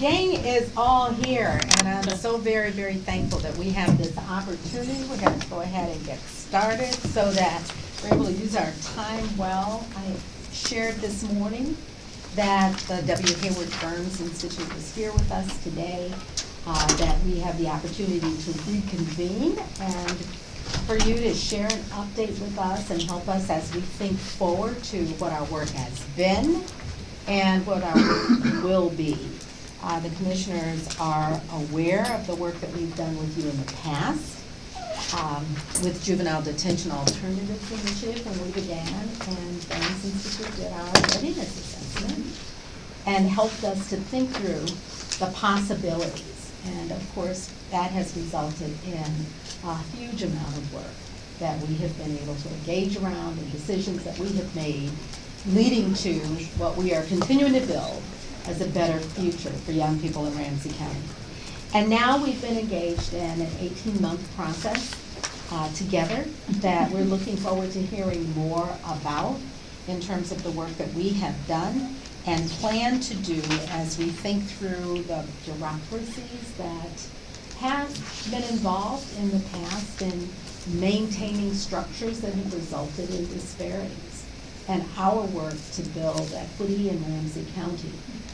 gang is all here, and I'm so very, very thankful that we have this opportunity. We're gonna go ahead and get started so that we're able to use our time well. I shared this morning that the W. Hayward Burns Institute is here with us today, uh, that we have the opportunity to reconvene and for you to share an update with us and help us as we think forward to what our work has been and what our work will be. Uh, the commissioners are aware of the work that we've done with you in the past, um, with Juvenile Detention Alternatives Initiative when we began, and Burns Institute did our readiness assessment and helped us to think through the possibilities. And of course, that has resulted in a huge amount of work that we have been able to engage around and decisions that we have made leading to what we are continuing to build as a better future for young people in Ramsey County. And now we've been engaged in an 18-month process uh, together that we're looking forward to hearing more about in terms of the work that we have done and plan to do as we think through the bureaucracies that have been involved in the past in maintaining structures that have resulted in disparities. And our work to build equity in Ramsey County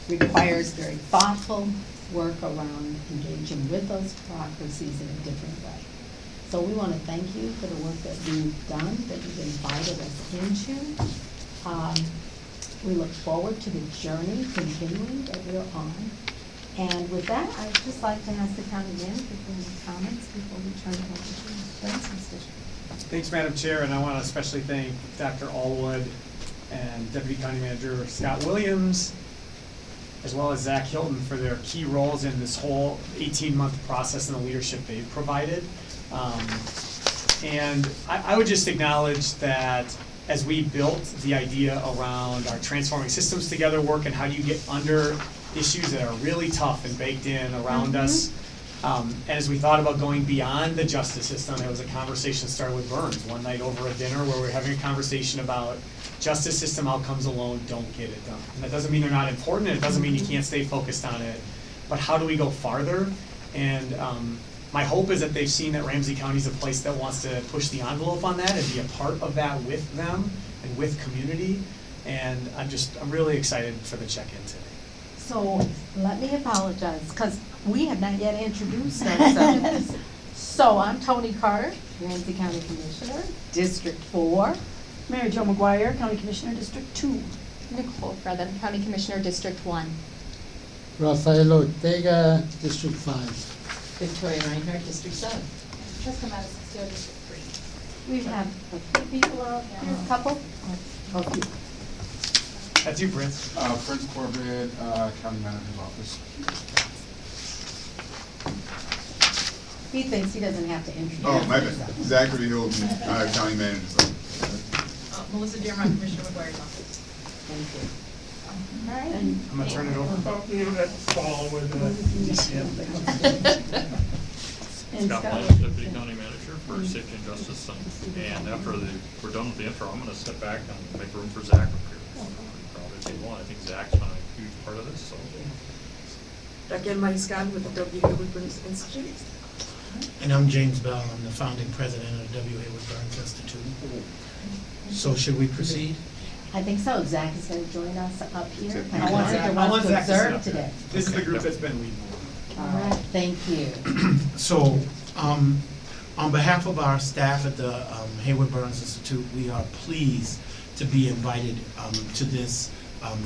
requires very thoughtful work around engaging with those bureaucracies in a different way. So we want to thank you for the work that you've done, that you've invited us into. Um, We look forward to the journey continuing that we're on. And with that, I'd just like to ask the county manager for any comments before we turn it over to Fisher. Thanks, Madam Chair, and I want to especially thank Dr. Allwood and Deputy County Manager Scott Williams, as well as Zach Hilton for their key roles in this whole eighteen-month process and the leadership they've provided. Um, And I, I would just acknowledge that as we built the idea around our transforming systems together work and how do you get under issues that are really tough and baked in around us, um, and as we thought about going beyond the justice system, it was a conversation started with Burns one night over a dinner where we were having a conversation about justice system outcomes alone don't get it done. And that doesn't mean they're not important, and it doesn't mean you can't stay focused on it, but how do we go farther? And, um, my hope is that they've seen that Ramsey County is a place that wants to push the envelope on that and be a part of that with them and with community. And I'm just, I'm really excited for the check-in today. So let me apologize, because we have not yet introduced ourselves. So I'm Toni Carter, Ramsey County Commissioner, District Four. Mary Jo McGuire, County Commissioner, District Two. Nicole Brother, County Commissioner, District One. Rafael Ortega, District Five. Victoria Reinhardt, District Seven. Trista MatasCastillo, District Three. We have a few people out here, a couple. A few. That's you, Prince. Uh, Prince Corbett, uh, County Manager's Office. He thinks he doesn't have to introduce Oh, my bad. himself. Zachary Hilton, uh, County Manager's Office. Uh, Melissa Dearmont, Commissioner McGuire's office. Thank you. All right. And I'm gonna turn it over. and Scott Scott. Lyons, Deputy County Manager for Safety and Justice, and, and after the, we're done with the intro, I'm gonna step back and make room for Zach up here. Probably table one, I think Zach's been a huge part of this, so. Dr. Mike Scott with the W. Hayward Burns Institute. And I'm James Bell, I'm the founding president of the W. Hayward Burns Institute. So should we proceed? I think so. Zach is going to join us up here. I I want want Zach- to I want Zach to observe up today. This is the group that's been leading. All right, thank you. So, um, on behalf of our staff at the um, Hayward Burns Institute, we are pleased to be invited um, to this um,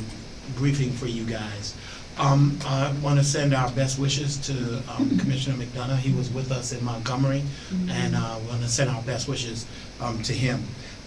briefing for you guys. Um, I want to send our best wishes to um, Commissioner McDonough. He was with us in Montgomery, and uh, want to send our best wishes um, to him.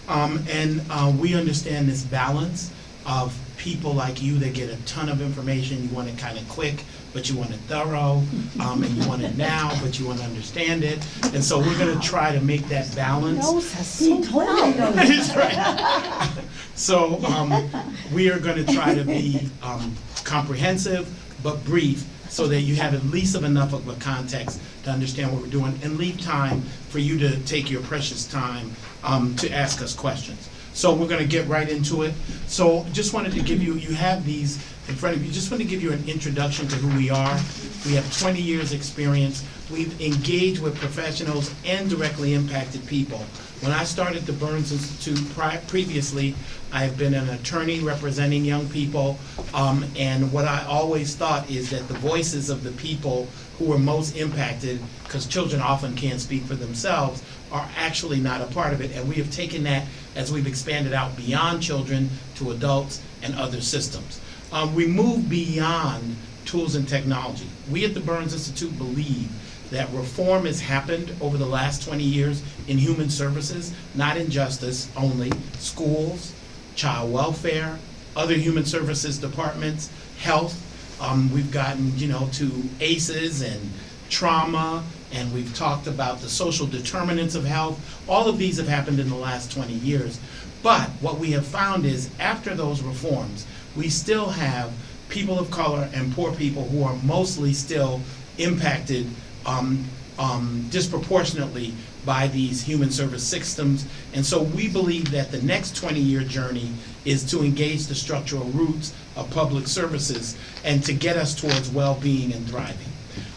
Um, And uh, we understand this balance of people like you that get a ton of information, you want it kind of quick, but you want it thorough, um, and you want it now, but you want to understand it. And so we're gonna try to make that balance. Knows us so well. That's right. So, um, we are gonna try to be, um, comprehensive but brief, so that you have at least of enough of a context to understand what we're doing, and leave time for you to take your precious time, um, to ask us questions. So we're gonna get right into it. So just wanted to give you, you have these in front of you. Just want to give you an introduction to who we are. We have 20 years' experience. We've engaged with professionals and directly impacted people. When I started the Burns Institute previously, I have been an attorney representing young people, um, and what I always thought is that the voices of the people who are most impacted, because children often can't speak for themselves, are actually not a part of it, and we have taken that as we've expanded out beyond children to adults and other systems. Um, we move beyond tools and technology. We at the Burns Institute believe that reform has happened over the last 20 years in human services, not in justice only, schools, child welfare, other human services departments, health. Um, we've gotten, you know, to ACEs and trauma, and we've talked about the social determinants of health. All of these have happened in the last 20 years. But what we have found is after those reforms, we still have people of color and poor people who are mostly still impacted um, um, disproportionately by these human service systems. And so we believe that the next 20-year journey is to engage the structural roots of public services and to get us towards well-being and thriving.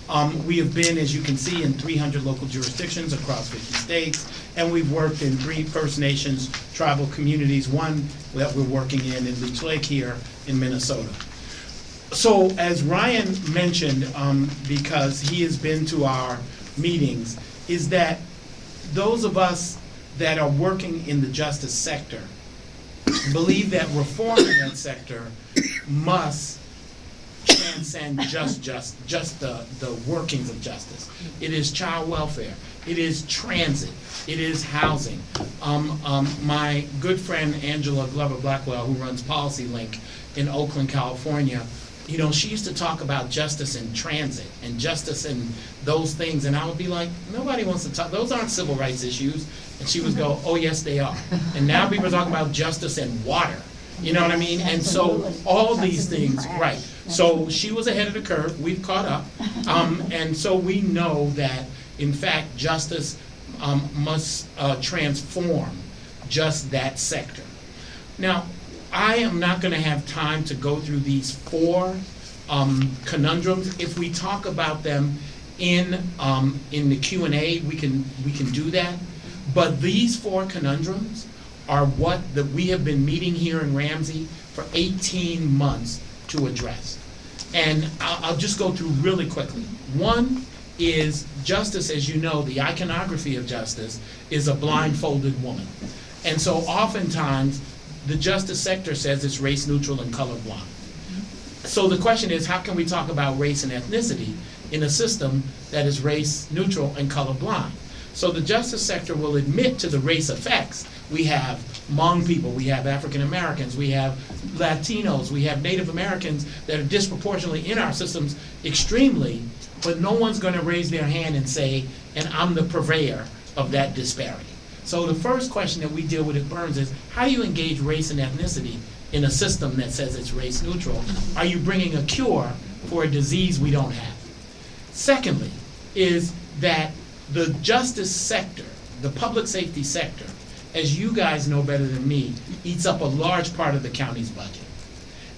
Um, we have been, as you can see, in 300 local jurisdictions across 50 states, and we've worked in three First Nations tribal communities, one that we're working in in Leech Lake here in Minnesota. So as Ryan mentioned, um, because he has been to our meetings, is that those of us that are working in the justice sector believe that reform in that sector must transcend just, just, just the, the workings of justice. It is child welfare, it is transit, it is housing. Um, um, my good friend Angela Glover Blackwell, who runs PolicyLink in Oakland, California, you know, she used to talk about justice in transit and justice in those things, and I would be like, nobody wants to talk, those aren't civil rights issues. And she would go, oh, yes, they are. And now people are talking about justice in water, you know what I mean? And so, all these things, right. So she was ahead of the curve, we've caught up. Um, and so we know that, in fact, justice, um, must, uh, transform just that sector. Now, I am not gonna have time to go through these four um, conundrums. If we talk about them in, um, in the Q and A, we can, we can do that. But these four conundrums are what, that we have been meeting here in Ramsey for eighteen months to address. And I'll, I'll just go through really quickly. One is justice, as you know, the iconography of justice is a blindfolded woman. And so oftentimes, the justice sector says it's race neutral and colorblind. So the question is, how can we talk about race and ethnicity in a system that is race neutral and colorblind? So the justice sector will admit to the race effects. We have Hmong people, we have African Americans, we have Latinos, we have Native Americans that are disproportionately in our systems extremely, but no one's gonna raise their hand and say, and I'm the purveyor of that disparity. So the first question that we deal with at Burns is, how do you engage race and ethnicity in a system that says it's race neutral? Are you bringing a cure for a disease we don't have? Secondly, is that the justice sector, the public safety sector, as you guys know better than me, eats up a large part of the county's budget.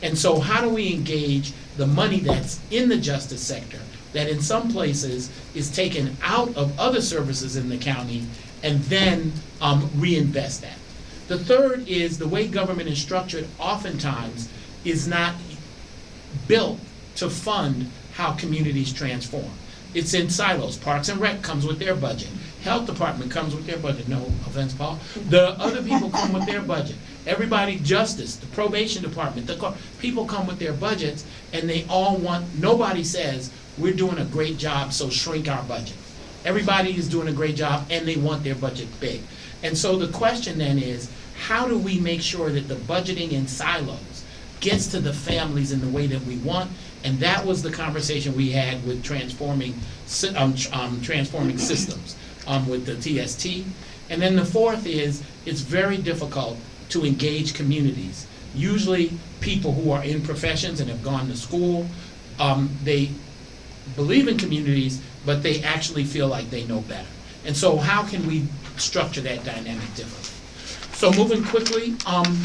And so how do we engage the money that's in the justice sector, that in some places is taken out of other services in the county, and then um, reinvest that? The third is the way government is structured oftentimes is not built to fund how communities transform. It's in silos. Parks and Rec comes with their budget. Health Department comes with their budget. No offense, Paul. The other people come with their budget. Everybody, Justice, the Probation Department, the people come with their budgets, and they all want. Nobody says we're doing a great job, so shrink our budget. Everybody is doing a great job, and they want their budget big. And so the question then is, how do we make sure that the budgeting in silos gets to the families in the way that we want? And that was the conversation we had with transforming, um, um, transforming systems, um, with the TST. And then the fourth is, it's very difficult to engage communities. Usually, people who are in professions and have gone to school, um, they believe in communities, but they actually feel like they know better. And so how can we structure that dynamic differently? So moving quickly, um,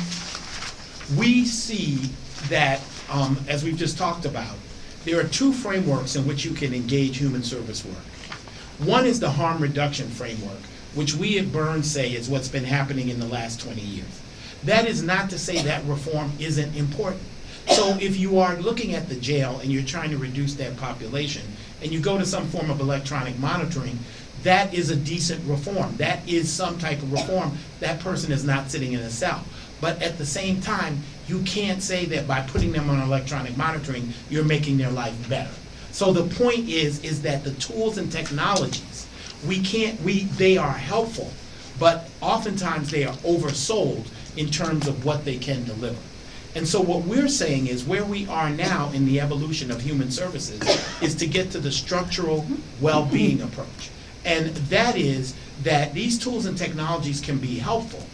we see that um, as we've just talked about, there are two frameworks in which you can engage human service work. One is the harm reduction framework, which we at Burns say is what's been happening in the last 20 years. That is not to say that reform isn't important. So if you are looking at the jail and you're trying to reduce that population, and you go to some form of electronic monitoring, that is a decent reform. That is some type of reform. That person is not sitting in a cell. But at the same time, you can't say that by putting them on electronic monitoring, you're making their life better. So the point is, is that the tools and technologies, we can't, we, they are helpful, but oftentimes they are oversold in terms of what they can deliver. And so what we're saying is where we are now in the evolution of human services is to get to the structural well-being approach. And that is that these tools and technologies can be helpful,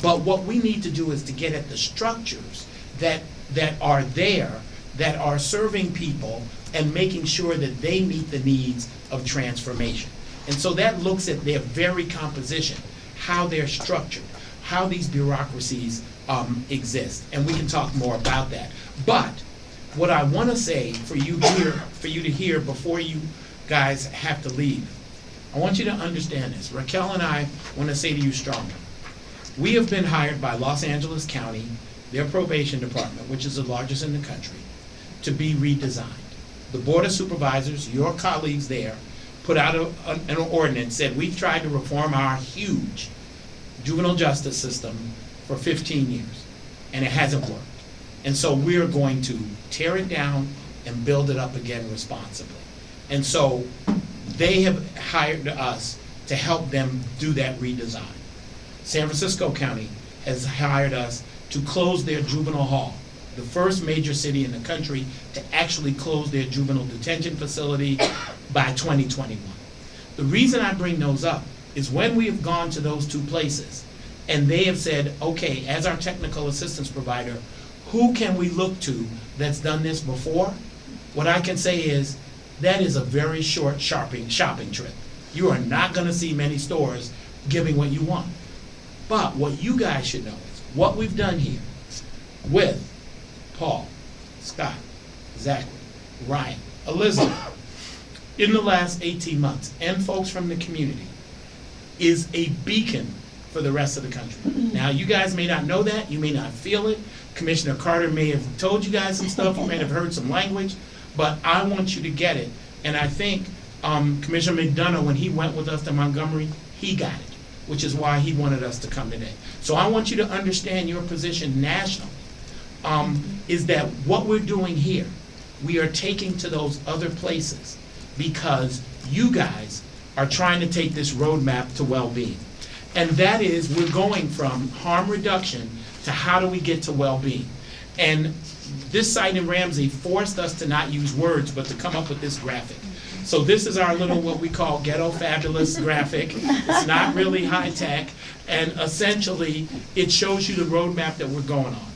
but what we need to do is to get at the structures that, that are there, that are serving people and making sure that they meet the needs of transformation. And so that looks at their very composition, how they're structured, how these bureaucracies um, exist, and we can talk more about that. But what I want to say for you here, for you to hear before you guys have to leave, I want you to understand this. Raquel and I want to say to you strongly, we have been hired by Los Angeles County, their probation department, which is the largest in the country, to be redesigned. The Board of Supervisors, your colleagues there, put out a, an ordinance, said, we've tried to reform our huge juvenile justice system for fifteen years, and it hasn't worked. And so we're going to tear it down and build it up again responsibly. And so they have hired us to help them do that redesign. San Francisco County has hired us to close their juvenile hall, the first major city in the country to actually close their juvenile detention facility by 2021. The reason I bring those up is when we have gone to those two places, and they have said, okay, as our technical assistance provider, who can we look to that's done this before? What I can say is, that is a very short shopping, shopping trip. You are not gonna see many stores giving what you want. But what you guys should know is, what we've done here with Paul, Scott, Zachary, Ryan, Elizabeth, in the last eighteen months, and folks from the community, is a beacon for the rest of the country. Now, you guys may not know that, you may not feel it. Commissioner Carter may have told you guys some stuff, you may have heard some language, but I want you to get it. And I think um, Commissioner McDonough, when he went with us to Montgomery, he got it, which is why he wanted us to come today. So I want you to understand your position nationally, um, is that what we're doing here, we are taking to those other places because you guys are trying to take this roadmap to well-being. And that is, we're going from harm reduction to how do we get to well-being. And this site in Ramsey forced us to not use words, but to come up with this graphic. So this is our little, what we call ghetto fabulous graphic. It's not really high-tech, and essentially, it shows you the roadmap that we're going on.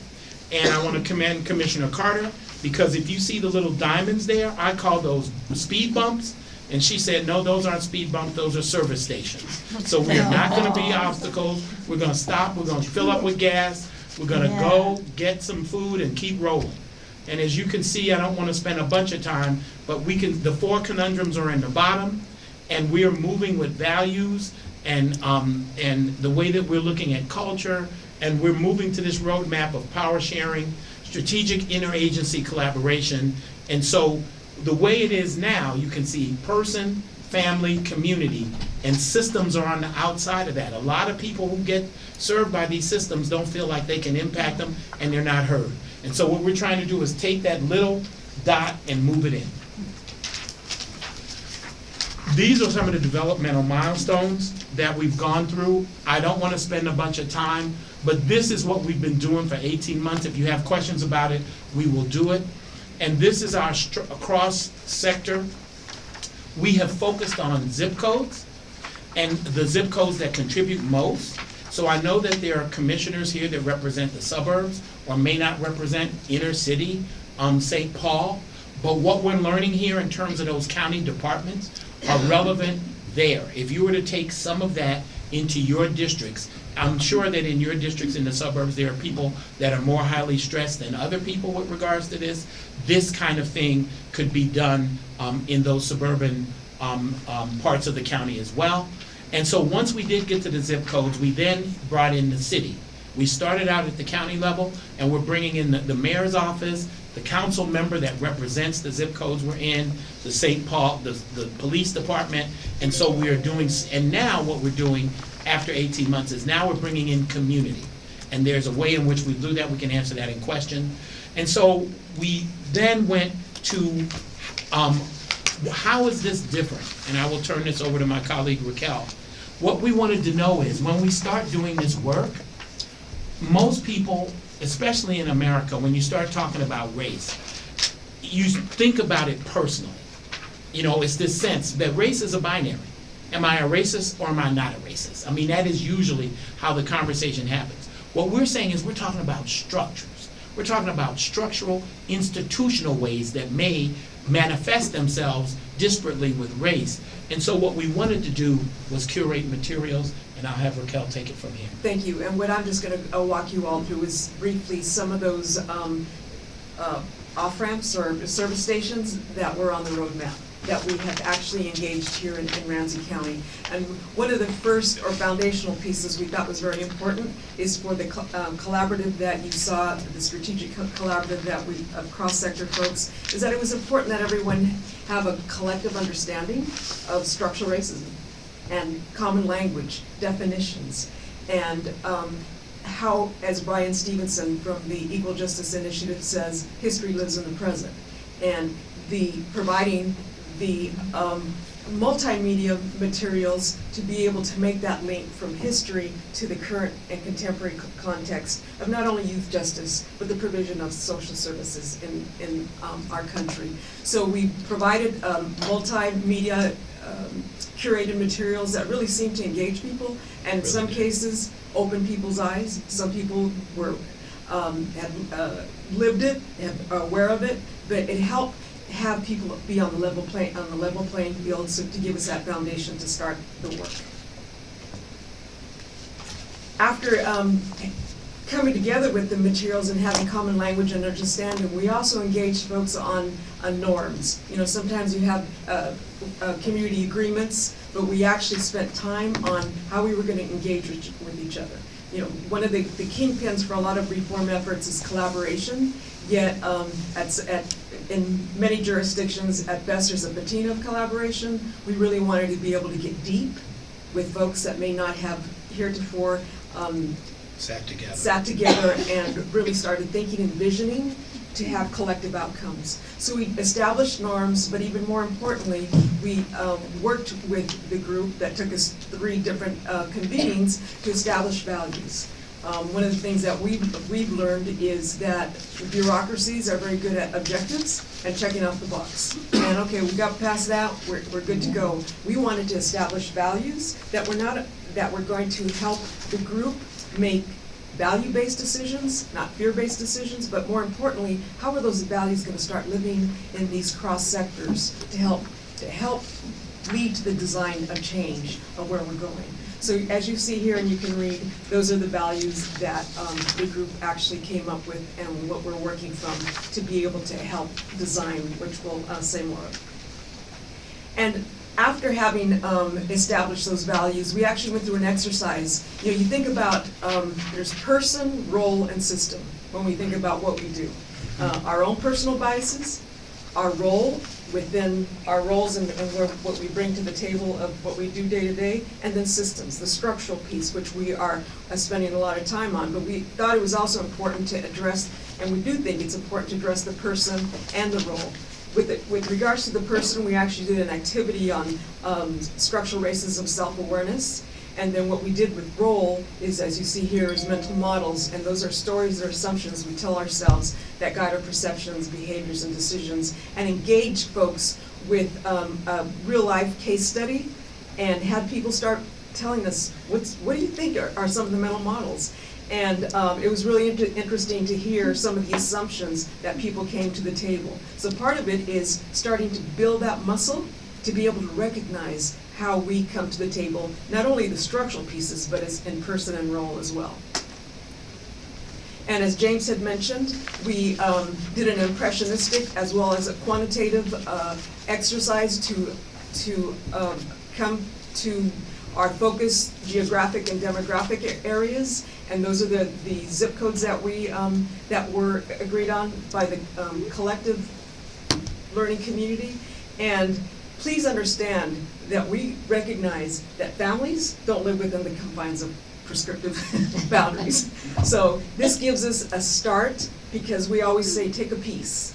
And I want to commend Commissioner Carter, because if you see the little diamonds there, I call those speed bumps. And she said, no, those aren't speed bumps, those are service stations. So we are not gonna be obstacles, we're gonna stop, we're gonna fill up with gas, we're gonna go get some food and keep rolling. And as you can see, I don't wanna spend a bunch of time, but we can, the four conundrums are in the bottom, and we are moving with values and, um, and the way that we're looking at culture, and we're moving to this roadmap of power sharing, strategic interagency collaboration, and so the way it is now, you can see person, family, community, and systems are on the outside of that. A lot of people who get served by these systems don't feel like they can impact them, and they're not heard. And so what we're trying to do is take that little dot and move it in. These are some of the developmental milestones that we've gone through. I don't want to spend a bunch of time, but this is what we've been doing for 18 months. If you have questions about it, we will do it. And this is our str- cross-sector. We have focused on zip codes and the zip codes that contribute most. So I know that there are commissioners here that represent the suburbs or may not represent inner city, um, St. Paul. But what we're learning here in terms of those county departments are relevant there. If you were to take some of that into your districts I'm sure that in your districts in the suburbs, there are people that are more highly stressed than other people with regards to this. This kind of thing could be done um, in those suburban um, um, parts of the county as well. And so once we did get to the zip codes, we then brought in the city. We started out at the county level, and we're bringing in the, the mayor's office, the council member that represents the zip codes we're in, the St. Paul, the, the police department, and so we are doing, and now what we're doing after eighteen months is now we're bringing in community. And there's a way in which we do that, we can answer that in question. And so we then went to, um, how is this different? And I will turn this over to my colleague Raquel. What we wanted to know is, when we start doing this work, most people, especially in America, when you start talking about race, you think about it personally. You know, it's this sense that race is a binary. Am I a racist or am I not a racist? I mean, that is usually how the conversation happens. What we're saying is we're talking about structures. We're talking about structural, institutional ways that may manifest themselves disparately with race. And so what we wanted to do was curate materials, and I'll have Raquel take it from here. Thank you, and what I'm just gonna, uh walk you all through is briefly some of those, um, uh, off-ramps or service stations that were on the roadmap, that we have actually engaged here in, in Ramsey County. And one of the first or foundational pieces we thought was very important is for the um, collaborative that you saw, the strategic co- collaborative that we, of cross-sector folks, is that it was important that everyone have a collective understanding of structural racism and common language, definitions, and um, how, as Bryan Stevenson from the Equal Justice Initiative says, history lives in the present. And the, providing the um, multimedia materials to be able to make that link from history to the current and contemporary co- context of not only youth justice, but the provision of social services in, in um, our country. So we provided um, multimedia um, curated materials that really seem to engage people, and in some cases, open people's eyes. Some people were, um, had, uh, lived it, and are aware of it, but it helped have people be on the level play, on the level playing field, so to give us that foundation to start the work. After, um, coming together with the materials and having common language and understanding, we also engage folks on, norms. You know, sometimes you have, uh, uh, community agreements, but we actually spent time on how we were gonna engage with, with each other. You know, one of the, the kingpins for a lot of reform efforts is collaboration, yet, um, at, at, in many jurisdictions, at best, there's a patina of collaboration. We really wanted to be able to get deep with folks that may not have heretofore, um, Sat together. sat together and really started thinking and visioning to have collective outcomes. So we established norms, but even more importantly, we um, worked with the group that took us three different uh, convenings to establish values. Um, One of the things that we've, we've learned is that bureaucracies are very good at objectives and checking off the box. And okay, we got past that, we're, we're good to go. We wanted to establish values that were not, that were going to help the group make value-based decisions, not fear-based decisions, but more importantly, how are those values gonna start living in these cross-sectors to help, to help lead to the design of change of where we're going. So as you see here and you can read, those are the values that um, the group actually came up with and what we're working from to be able to help design, which we'll uh, say more of. And after having um, established those values, we actually went through an exercise. You know, you think about, um, there's person, role, and system when we think about what we do. Uh, Our own personal biases, our role within our roles and and what we bring to the table of what we do day to day, and then systems, the structural piece, which we are uh, spending a lot of time on. But we thought it was also important to address, and we do think it's important to address the person and the role. With, it- with regards to the person, we actually did an activity on um, structural racism self-awareness. And then what we did with role is, as you see here, is mental models, and those are stories or assumptions we tell ourselves that guide our perceptions, behaviors, and decisions, and engage folks with um, a real-life case study, and had people start telling us, what's, what do you think are, are some of the mental models? And um, it was really inter- interesting to hear some of the assumptions that people came to the table. So part of it is starting to build that muscle to be able to recognize how we come to the table, not only the structural pieces, but as in person and role as well. And as James had mentioned, we um, did an impressionistic as well as a quantitative uh, exercise to, to um, come to our focus geographic and demographic areas. And those are the, the zip codes that we, um, that were agreed on by the um, collective learning community. And please understand that we recognize that families don't live within the confines of prescriptive boundaries. So this gives us a start, because we always say, take a piece.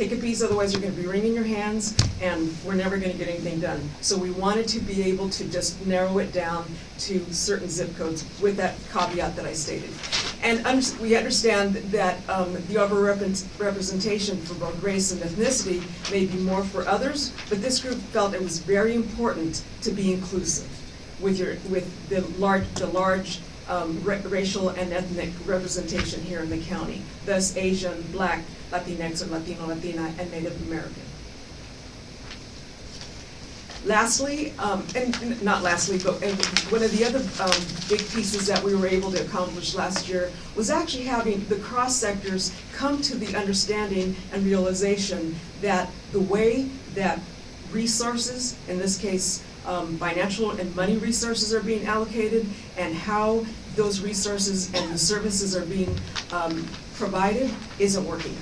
Take a piece, otherwise you're gonna be wringing your hands, and we're never gonna get anything done. So we wanted to be able to just narrow it down to certain zip codes with that caveat that I stated. And under- we understand that um, the overrepresentation for both race and ethnicity may be more for others, but this group felt it was very important to be inclusive with your, with the large, the large um, ra- racial and ethnic representation here in the county, thus Asian, Black, Latinx, or Latino, Latina, and Native American. Lastly, um, and not lastly, but one of the other um, big pieces that we were able to accomplish last year was actually having the cross sectors come to the understanding and realization that the way that resources, in this case, um, financial and money resources are being allocated, and how those resources and the services are being um, provided isn't working.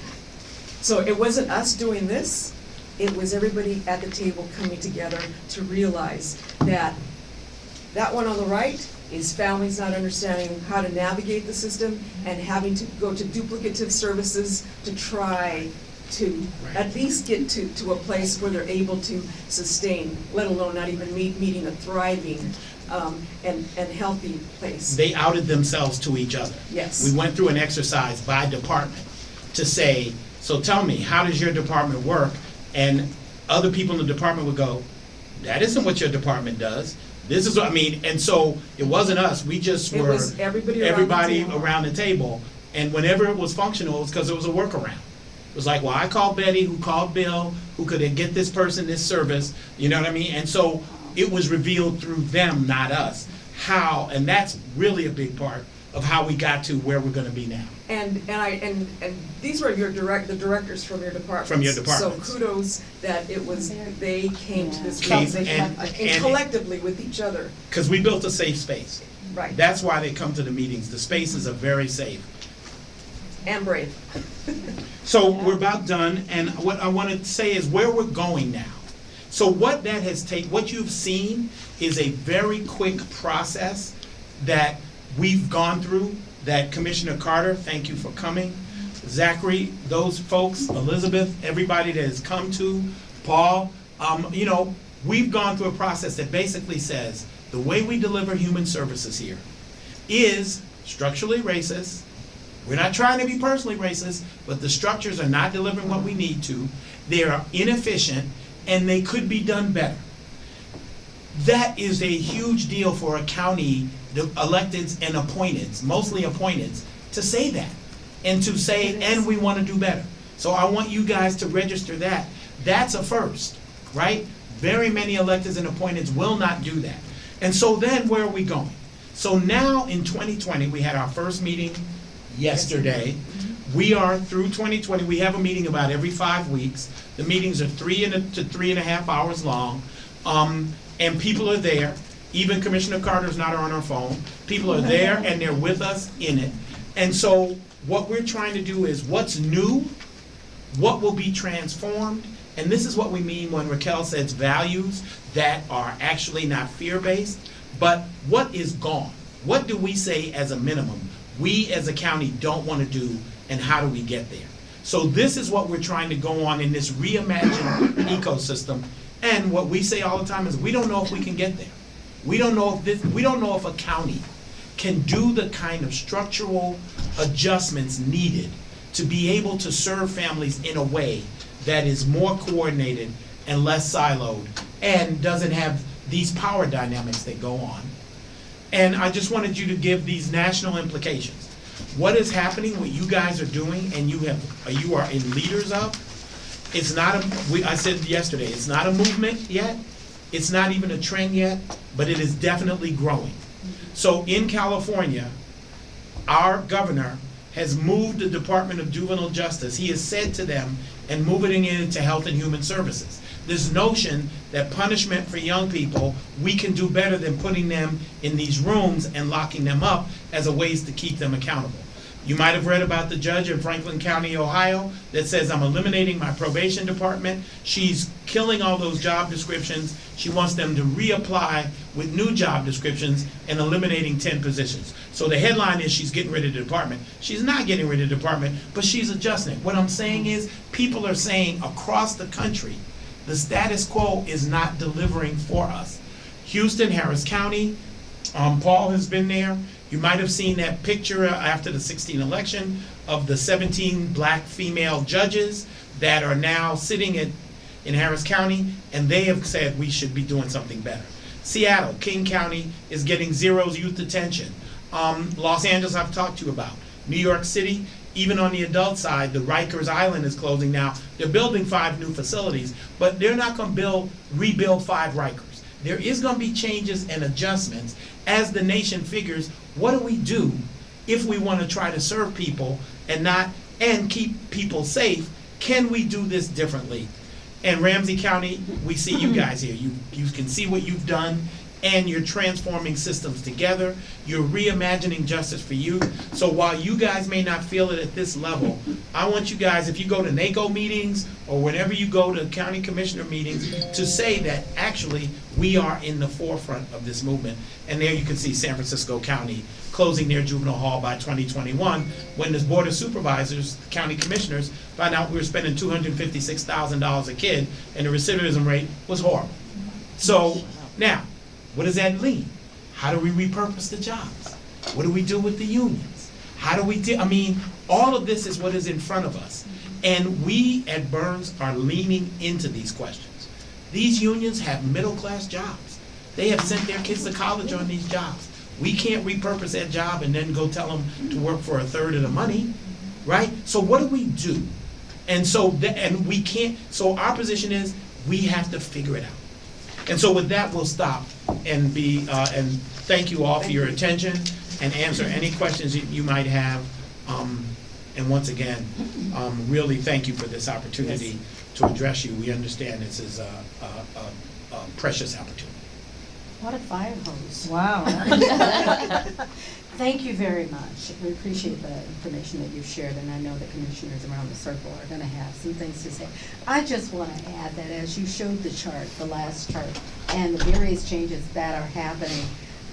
So it wasn't us doing this, it was everybody at the table coming together to realize that that one on the right is families not understanding how to navigate the system and having to go to duplicative services to try to at least get to, to a place where they're able to sustain, let alone not even meet, meeting a thriving, um, and, and healthy place. They outed themselves to each other. Yes. We went through an exercise by department to say, so tell me, how does your department work? And other people in the department would go, that isn't what your department does. This is what, I mean, and so it wasn't us, we just It were. everybody around the everybody table. around the table. And whenever it was functional, it was because it was a workaround. It was like, well, I called Betty, who called Bill, who could get this person this service, you know what I mean? And so it was revealed through them, not us, how, and that's really a big part of how we got to where we're gonna be now. And, and I, and, and these were your direct, the directors from your department. From your departments. So kudos that it was, they came to this realization, and- and and- collectively with each other, Because we built a safe space. right, That's why they come to the meetings. The spaces are very safe. And brave. So we're about done, and what I want to say is where we're going now. So what that has taken, what you've seen is a very quick process that we've gone through, that Commissioner Carter, thank you for coming. Zachary, those folks, Elizabeth, everybody that has come to, Paul, um, you know, we've gone through a process that basically says, the way we deliver human services here is structurally racist, we're not trying to be personally racist, but the structures are not delivering what we need to. They are inefficient and they could be done better. That is a huge deal for a county, the electeds and appointeds, mostly appointeds, to say that. And to say, and we want to do better. So I want you guys to register that. That's a first, right? Very many electeds and appointeds will not do that. And so then where are we going? So now in 2020, we had our first meeting yesterday. We are through 2020, we have a meeting about every five weeks. The meetings are three and a, to three and a half hours long. Um, and people are there, even Commissioner Carter is not on her phone. People are there and they're with us in it. And so what we're trying to do is what's new, what will be transformed, and this is what we mean when Raquel says values that are actually not fear-based, but what is gone? What do we say as a minimum, we as a county don't want to do, and how do we get there? So this is what we're trying to go on in this reimagined ecosystem, and what we say all the time is, we don't know if we can get there. We don't know if this, we don't know if a county can do the kind of structural adjustments needed to be able to serve families in a way that is more coordinated and less siloed and doesn't have these power dynamics that go on. And I just wanted you to give these national implications. What is happening, what you guys are doing, and you have, you are in leaders of, It's not a, we, I said yesterday, it's not a movement yet, it's not even a trend yet, but it is definitely growing. So in California, our governor has moved the Department of Juvenile Justice, he has said to them, and moving it into Health and Human Services. This notion that punishment for young people, we can do better than putting them in these rooms and locking them up as a ways to keep them accountable. You might have read about the judge in Franklin County, Ohio, that says, I'm eliminating my probation department. She's killing all those job descriptions. She wants them to reapply with new job descriptions and eliminating ten positions. So the headline is she's getting rid of the department. She's not getting rid of the department, but she's adjusting. What I'm saying is, people are saying across the country, the status quo is not delivering for us. Houston, Harris County, um, Paul has been there. You might have seen that picture after the 16 election of the 17 black female judges that are now sitting in, in Harris County, and they have said we should be doing something better. Seattle, King County is getting zero youth detention. Um, Los Angeles, I've talked to you about. New York City, even on the adult side, the Rikers Island is closing now. They're building five new facilities, but they're not gonna build, rebuild five Rikers. There is gonna be changes and adjustments as the nation figures, what do we do if we wanna try to serve people and not, and keep people safe? Can we do this differently? And Ramsey County, we see you guys here. You, you can see what you've done, and you're transforming systems together. You're reimagining justice for you. So while you guys may not feel it at this level, I want you guys, if you go to NACO meetings or whenever you go to county commissioner meetings, to say that actually we are in the forefront of this movement. And there you can see San Francisco County closing their juvenile hall by 2021, when this board of supervisors, county commissioners, found out we were spending $256,000 a kid, and the recidivism rate was horrible. So, now, what does that mean? How do we repurpose the jobs? What do we do with the unions? How do we, de- I mean, all of this is what is in front of us. And we at Burns are leaning into these questions. These unions have middle-class jobs. They have sent their kids to college on these jobs. We can't repurpose that job and then go tell them to work for a third of the money, right? So what do we do? And so, and we can't, so our position is, we have to figure it out. And so with that, we'll stop and be, uh, and thank you all for your attention and answer any questions that you might have. Um, and once again, um, really thank you for this opportunity to address you. We understand this is a, a, a, a precious opportunity. What a fire hose. Wow. Thank you very much. We appreciate the information that you've shared, and I know the commissioners around the circle are gonna have some things to say. I just wanna add that as you showed the chart, the last chart, and the various changes that are happening,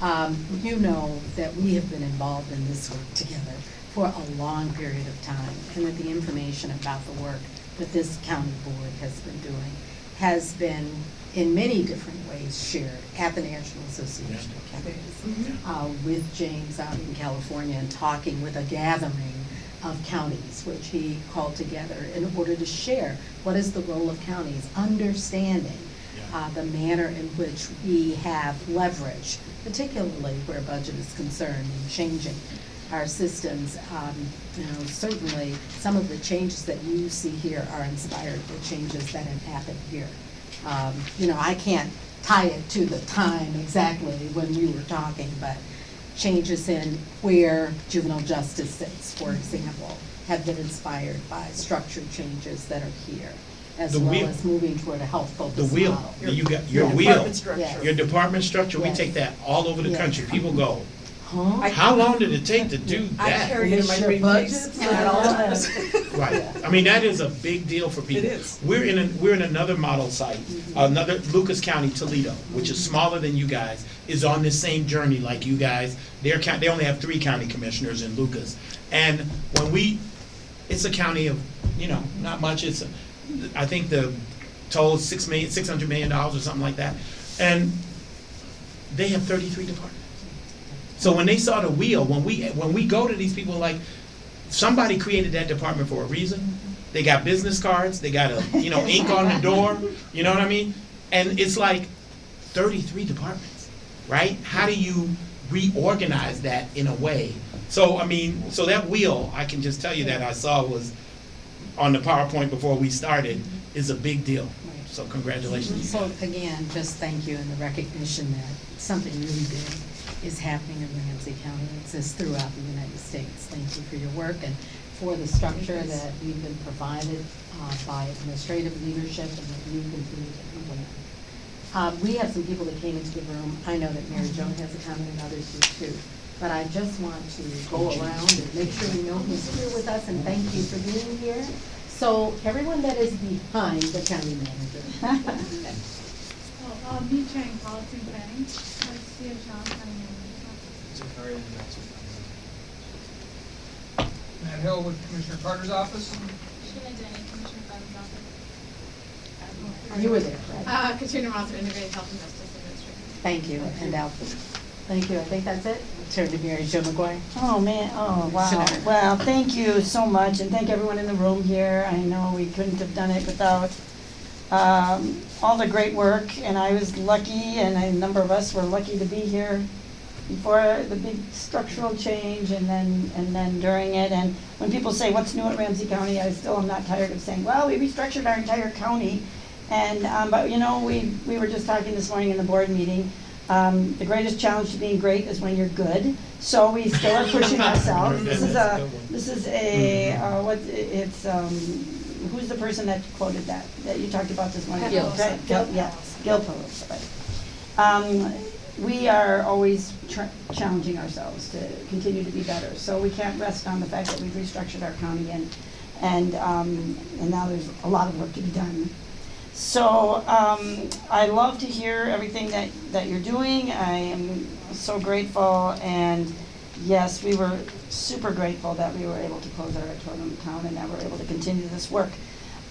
um, you know that we have been involved in this work together for a long period of time, and that the information about the work that this county board has been doing has been in many different ways shared at the National Association of Counties, uh, with James out in California and talking with a gathering of counties, which he called together in order to share what is the role of counties, understanding uh, the manner in which we have leverage, particularly where budget is concerned, and changing our systems. Um, You know, certainly, some of the changes that you see here are inspired by changes that have happened here. Um, You know, I can't tie it to the time exactly when we were talking, but changes in where juvenile justice sits, for example, have been inspired by structured changes that are here, as The well wheel- as moving toward a health-focused The model. wheel, you got, your Yeah. wheel, Department structure. Yes. your department structure, we Yes. take that all over the Yes. country. People go, Huh? I- how long did it take to do I that? carry it in my Your briefcase budgets at all times. Right, I mean, that is a big deal for people. is. We're in, a- we're in another model site, another, Lucas County, Toledo, which is smaller than you guys, is on this same journey like you guys. Their county, they only have three county commissioners in Lucas. And when we, it's a county of, you know, not much, it's, a- I think the total is six million, six hundred million dollars or something like that. And they have thirty-three departments. So when they saw the wheel, when we, when we go to these people, like, somebody created that department for a reason. They got business cards, they got a, you know, ink on the door, you know what I mean? And it's like thirty-three departments, right? How do you reorganize that in a way? So, I mean, so that wheel, I can just tell you that I saw was on the PowerPoint before we started, is a big deal. So congratulations. So again, just thank you and the recognition that something really big is happening in Ramsey County. It exists throughout the United States. Thank you for your work and for the structure that we've been provided uh, by administrative leadership and that you continue to implement. Uh, We have some people that came into the room. I know that Mary Jo has a comment and others do too. But I just want to go around and make sure we know who's here with us and thank you for being here. So everyone that is behind the county manager. Oh, uh, me Chang, policy and planning, I see a Sean coming in. Matt Hill with Commissioner Carter's office. Sheila Denny, Commissioner Clemens office. You were there, right? Uh, Katrina Rosser, Integrated Health and Justice Administration. Thank you, and Alfred. Thank you, I think that's it. Turn to Mary Jo McGuire. Oh, man, oh, wow. Sure. Well, thank you so much, and thank everyone in the room here. I know we couldn't have done it without um, all the great work, and I was lucky, and a number of us were lucky to be here before the big structural change, and then, and then during it. And when people say, what's new at Ramsey County, I still am not tired of saying, well, we restructured our entire county. And, um, but, you know, we, we were just talking this morning in the board meeting, um, the greatest challenge to being great is when you're good. So we still are pushing ourselves. This is a, this is a, uh, what, it's, um, who's the person that quoted that, that you talked about this morning? Gil. Right, Gil, yeah, Gil Polo, right. Um, we are always challenging ourselves to continue to be better. So we can't rest on the fact that we've restructured our county and, and, um, and now there's a lot of work to be done. So, um, I love to hear everything that, that you're doing. I am so grateful and yes, we were super grateful that we were able to close our Totem Town and that we're able to continue this work.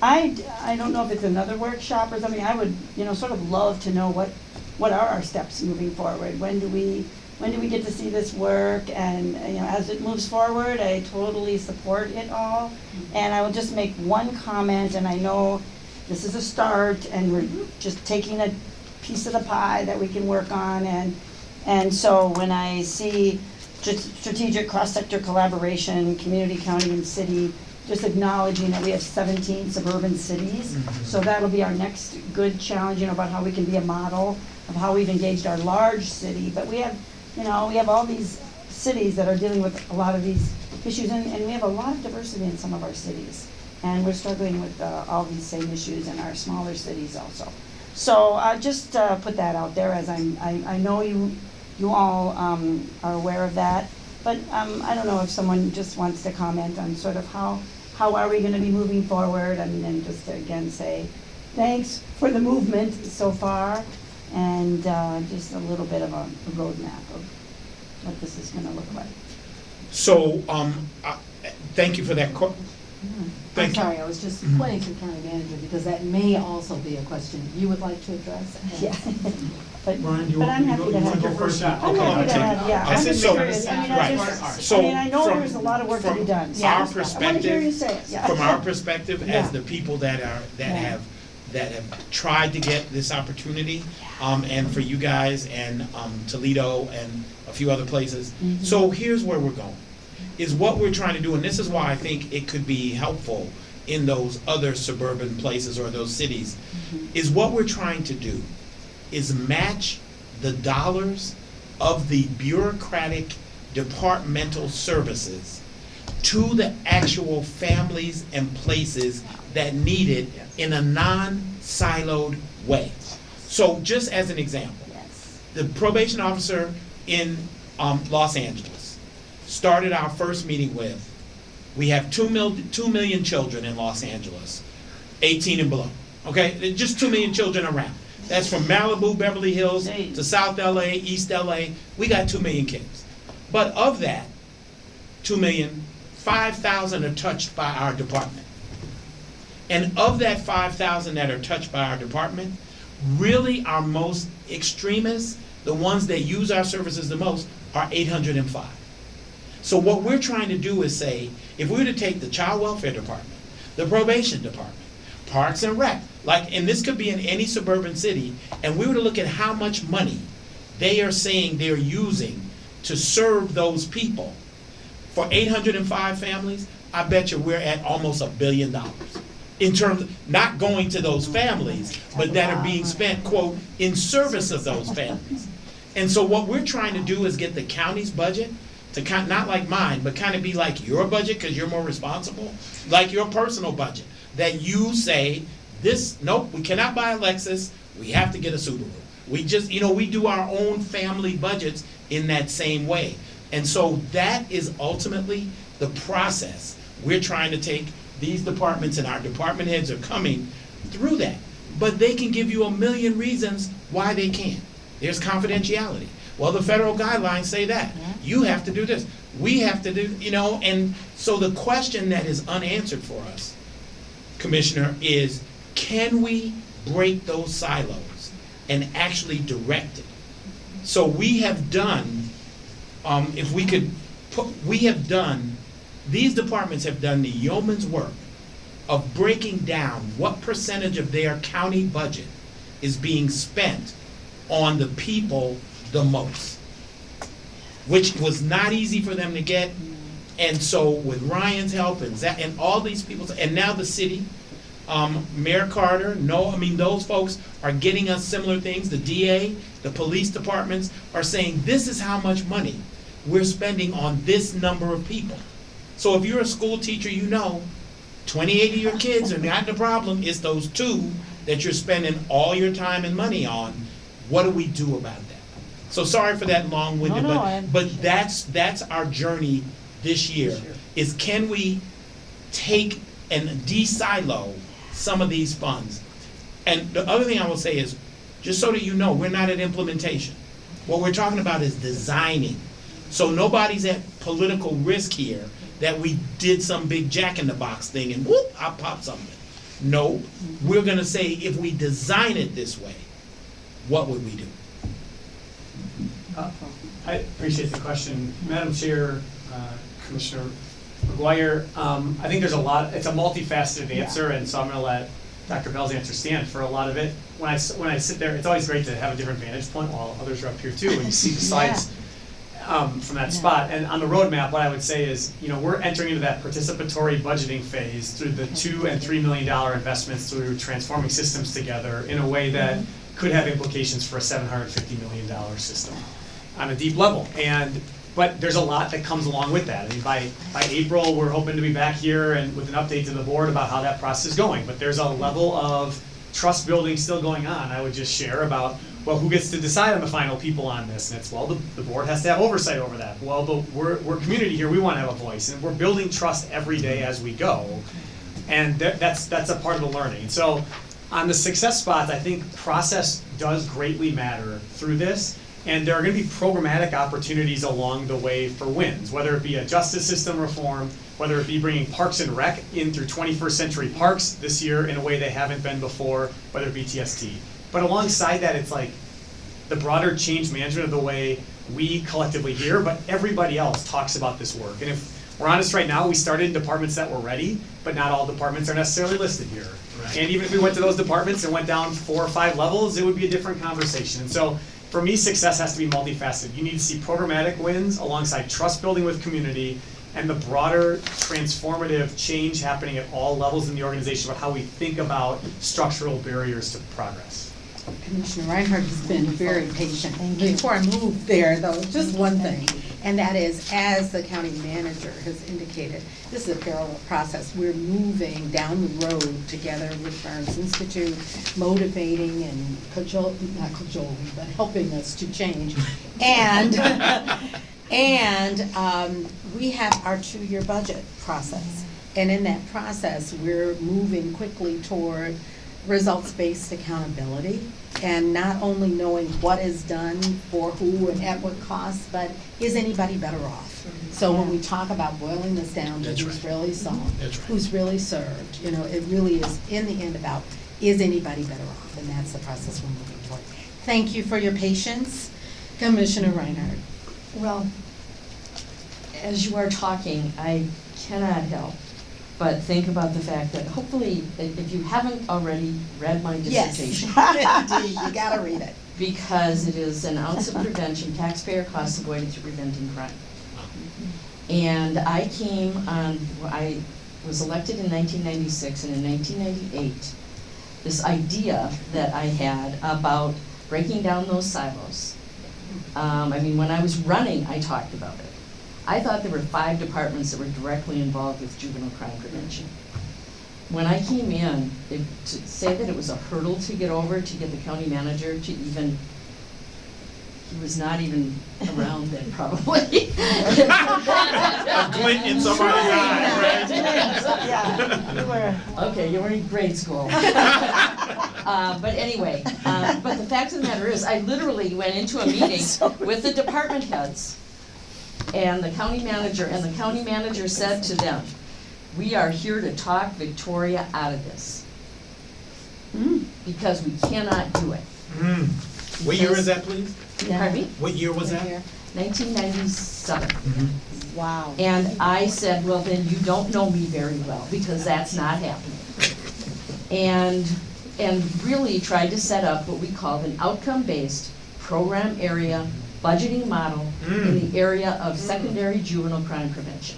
I, I don't know if it's another workshop or something, I would, you know, sort of love to know what, what are our steps moving forward? When do we, when do we get to see this work? And, you know, as it moves forward, I totally support it all. Mm-hmm. And I will just make one comment, and I know this is a start, and we're just taking a piece of the pie that we can work on, and, and so when I see str- strategic cross-sector collaboration, community, county, and city, just acknowledging that we have seventeen suburban cities. Mm-hmm. So that'll be our next good challenge, you know, about how we can be a model of how we've engaged our large city. But we have, you know, we have all these cities that are dealing with a lot of these issues, and, and we have a lot of diversity in some of our cities. And we're struggling with, uh, all these same issues in our smaller cities also. So, I uh, just, uh, put that out there as I'm, I, I know you, you all, um, are aware of that. But, um, I don't know if someone just wants to comment on sort of how, how are we gonna be moving forward? I mean, and just to again say, thanks for the movement so far. And, uh, just a little bit of a a roadmap of what this is gonna look like. So, um, uh, thank you for that. que- I'm Thank you. sorry, I was just Mhm. pointing to the county manager because that may also be a question you would like to address. Yeah. But, Brian, do you but want- I'm you happy to want have. to go first? I'm Okay, happy I'll to take have, it. yeah, I I'm said just so- curious, I mean, I Right. just, So I mean, I know from- there's a lot of work to be from done. Our Yeah. I wanna hear perspective, say it, yeah. from our perspective, as Yeah. the people that are, that Yeah. have, that have tried to get this opportunity, um, and for you guys and, um, Toledo and a few other places. Mhm. So here's where we're going, is what we're trying to do, and this is why I think it could be helpful in those other suburban places or those cities, Mhm. is what we're trying to do is match the dollars of the bureaucratic departmental services to the actual families and places that need it in a non-siloed way. So just as an example, Yes. the probation officer in um, Los Angeles started our first meeting with, we have two mil, two million children in Los Angeles, 18 and below. Okay, just two million children around. That's from Malibu, Beverly Hills to South LA, East LA. We got two million kids. But of that, two million, 5,000 are touched by our department. And of that 5,000 that are touched by our department, really our most extremists, the ones that use our services the most, are 805. So what we're trying to do is say, if we were to take the child welfare department, the probation department, parks and rec, like, and this could be in any suburban city, and we were to look at how much money they are saying they're using to serve those people. For 805 families, I bet you we're at almost a billion dollars. In terms, of not going to those families, but that are being spent, quote, in service of those families. And so what we're trying to do is get the county's budget to kind, not like mine, but kind of be like your budget, because you're more responsible, like your personal budget. That you say, this, nope, we cannot buy a Lexus, we have to get a Subaru. We just, you know, we do our own family budgets in that same way. And so that is ultimately the process. We're trying to take these departments and our department heads are coming through that. But they can give you a million reasons why they can't. There's confidentiality. Well, the federal guidelines say that. You have to do this. We have to do, you know, and so the question that is unanswered for us, Commissioner, is can we break those silos and actually direct it? So we have done, um, if we could put, we have done, these departments have done the yeoman's work of breaking down what percentage of their county budget is being spent on the people the most. Which was not easy for them to get. And so with Ryan's help and Zach, and all these people, and now the city, um, Mayor Carter, no, I mean, those folks are getting us similar things. The DA, the police departments are saying, this is how much money we're spending on this number of people. So if you're a school teacher, you know, twenty-eight of your kids are not the problem, it's those two that you're spending all your time and money on. What do we do about that? So sorry for that long-winded, No, no, but, but that's, that's our journey this year, is can we take and de-silo some of these funds? And the other thing I will say is, just so that you know, we're not at implementation. What we're talking about is designing. So nobody's at political risk here that we did some big jack-in-the-box thing and whoop, I popped something. No, we're gonna say, if we design it this way, what would we do? Uh, I appreciate the question. Madam Chair, uh, Commissioner McGuire, um, I think there's a lot, it's a multifaceted answer, and so I'm gonna let Dr. Bell's answer stand for a lot of it. When I, s- when I sit there, it's always great to have a different vantage point while others are up here too, and you see the slides um, from that spot. And on the roadmap, what I would say is, you know, we're entering into that participatory budgeting phase through the two and three million dollar investments through transforming systems together in a way that could have implications for a seven hundred fifty million dollar system on a deep level. And, but there's a lot that comes along with that. I mean, by, by April, we're hoping to be back here and with an update to the board about how that process is going. But there's a level of trust building still going on. I would just share about, well, who gets to decide on the final people on this? And it's, well, the, the board has to have oversight over that. Well, but we're, we're community here, we wanna have a voice, and we're building trust every day as we go. And that, that's, that's a part of the learning. So, on the success spots, I think process does greatly matter through this. And there are gonna be programmatic opportunities along the way for wins, whether it be a justice system reform, whether it be bringing Parks and Rec in through twenty-first century parks this year in a way they haven't been before, whether it be TST. But alongside that, it's like the broader change management of the way we collectively hear, but everybody else talks about this work. And if we're honest right now, we started in departments that were ready, but not all departments are necessarily listed here. And even if we went to those departments and went down four or five levels, it would be a different conversation. And so, for me, success has to be multifaceted. You need to see programmatic wins alongside trust building with community and the broader transformative change happening at all levels in the organization about how we think about structural barriers to progress. Commissioner Reinhardt has been very patient. Before I move there, though, just one thing, and that is, as the county manager has indicated, this is a parallel process. We're moving down the road together with Burns Institute, motivating and cajol, not cajoling, but helping us to change. And, and um, we have our two-year budget process. And in that process, we're moving quickly toward results-based accountability and not only knowing what is done for who and at what cost, but is anybody better off? Mm-hmm. So when we talk about boiling this down to That's who's right. really solved, That's right. who's really served, you know, it really is in the end about, is anybody better off? And that's the process we're moving toward. Thank you for your patience. Commissioner Reinhardt. Well, as you are talking, I cannot help but think about the fact that hopefully, if if you haven't already read my Yes, dissertation, indeed, you gotta read it. because it is an ounce of prevention, taxpayer costs avoided through preventing crime. And I came on, I was elected in nineteen ninety-six, and in nineteen ninety-eight, this idea that I had about breaking down those silos. Um, I mean, when I was running, I talked about it. I thought there were five departments that were directly involved with juvenile crime prevention. When I came in, it, to say that it was a hurdle to get over, to get the county manager to even, he was not even around then probably. A glint in somebody's eye, right? Yeah, you were. Okay, you were in grade school. Uh, but anyway, uh, but the fact of the matter is, I literally went into a meeting with the department heads and the county manager, and the county manager said to them, we are here to talk Victoria out of this, Mm. because we cannot do it. Mm. What year is that, please? Pardon me? What year was that? Nineteen ninety-seven. Mhm. Wow. And I said, well, then you don't know me very well, because that's not happening. And, and really tried to set up what we called an outcome-based program area budgeting model in the area of secondary juvenile crime prevention.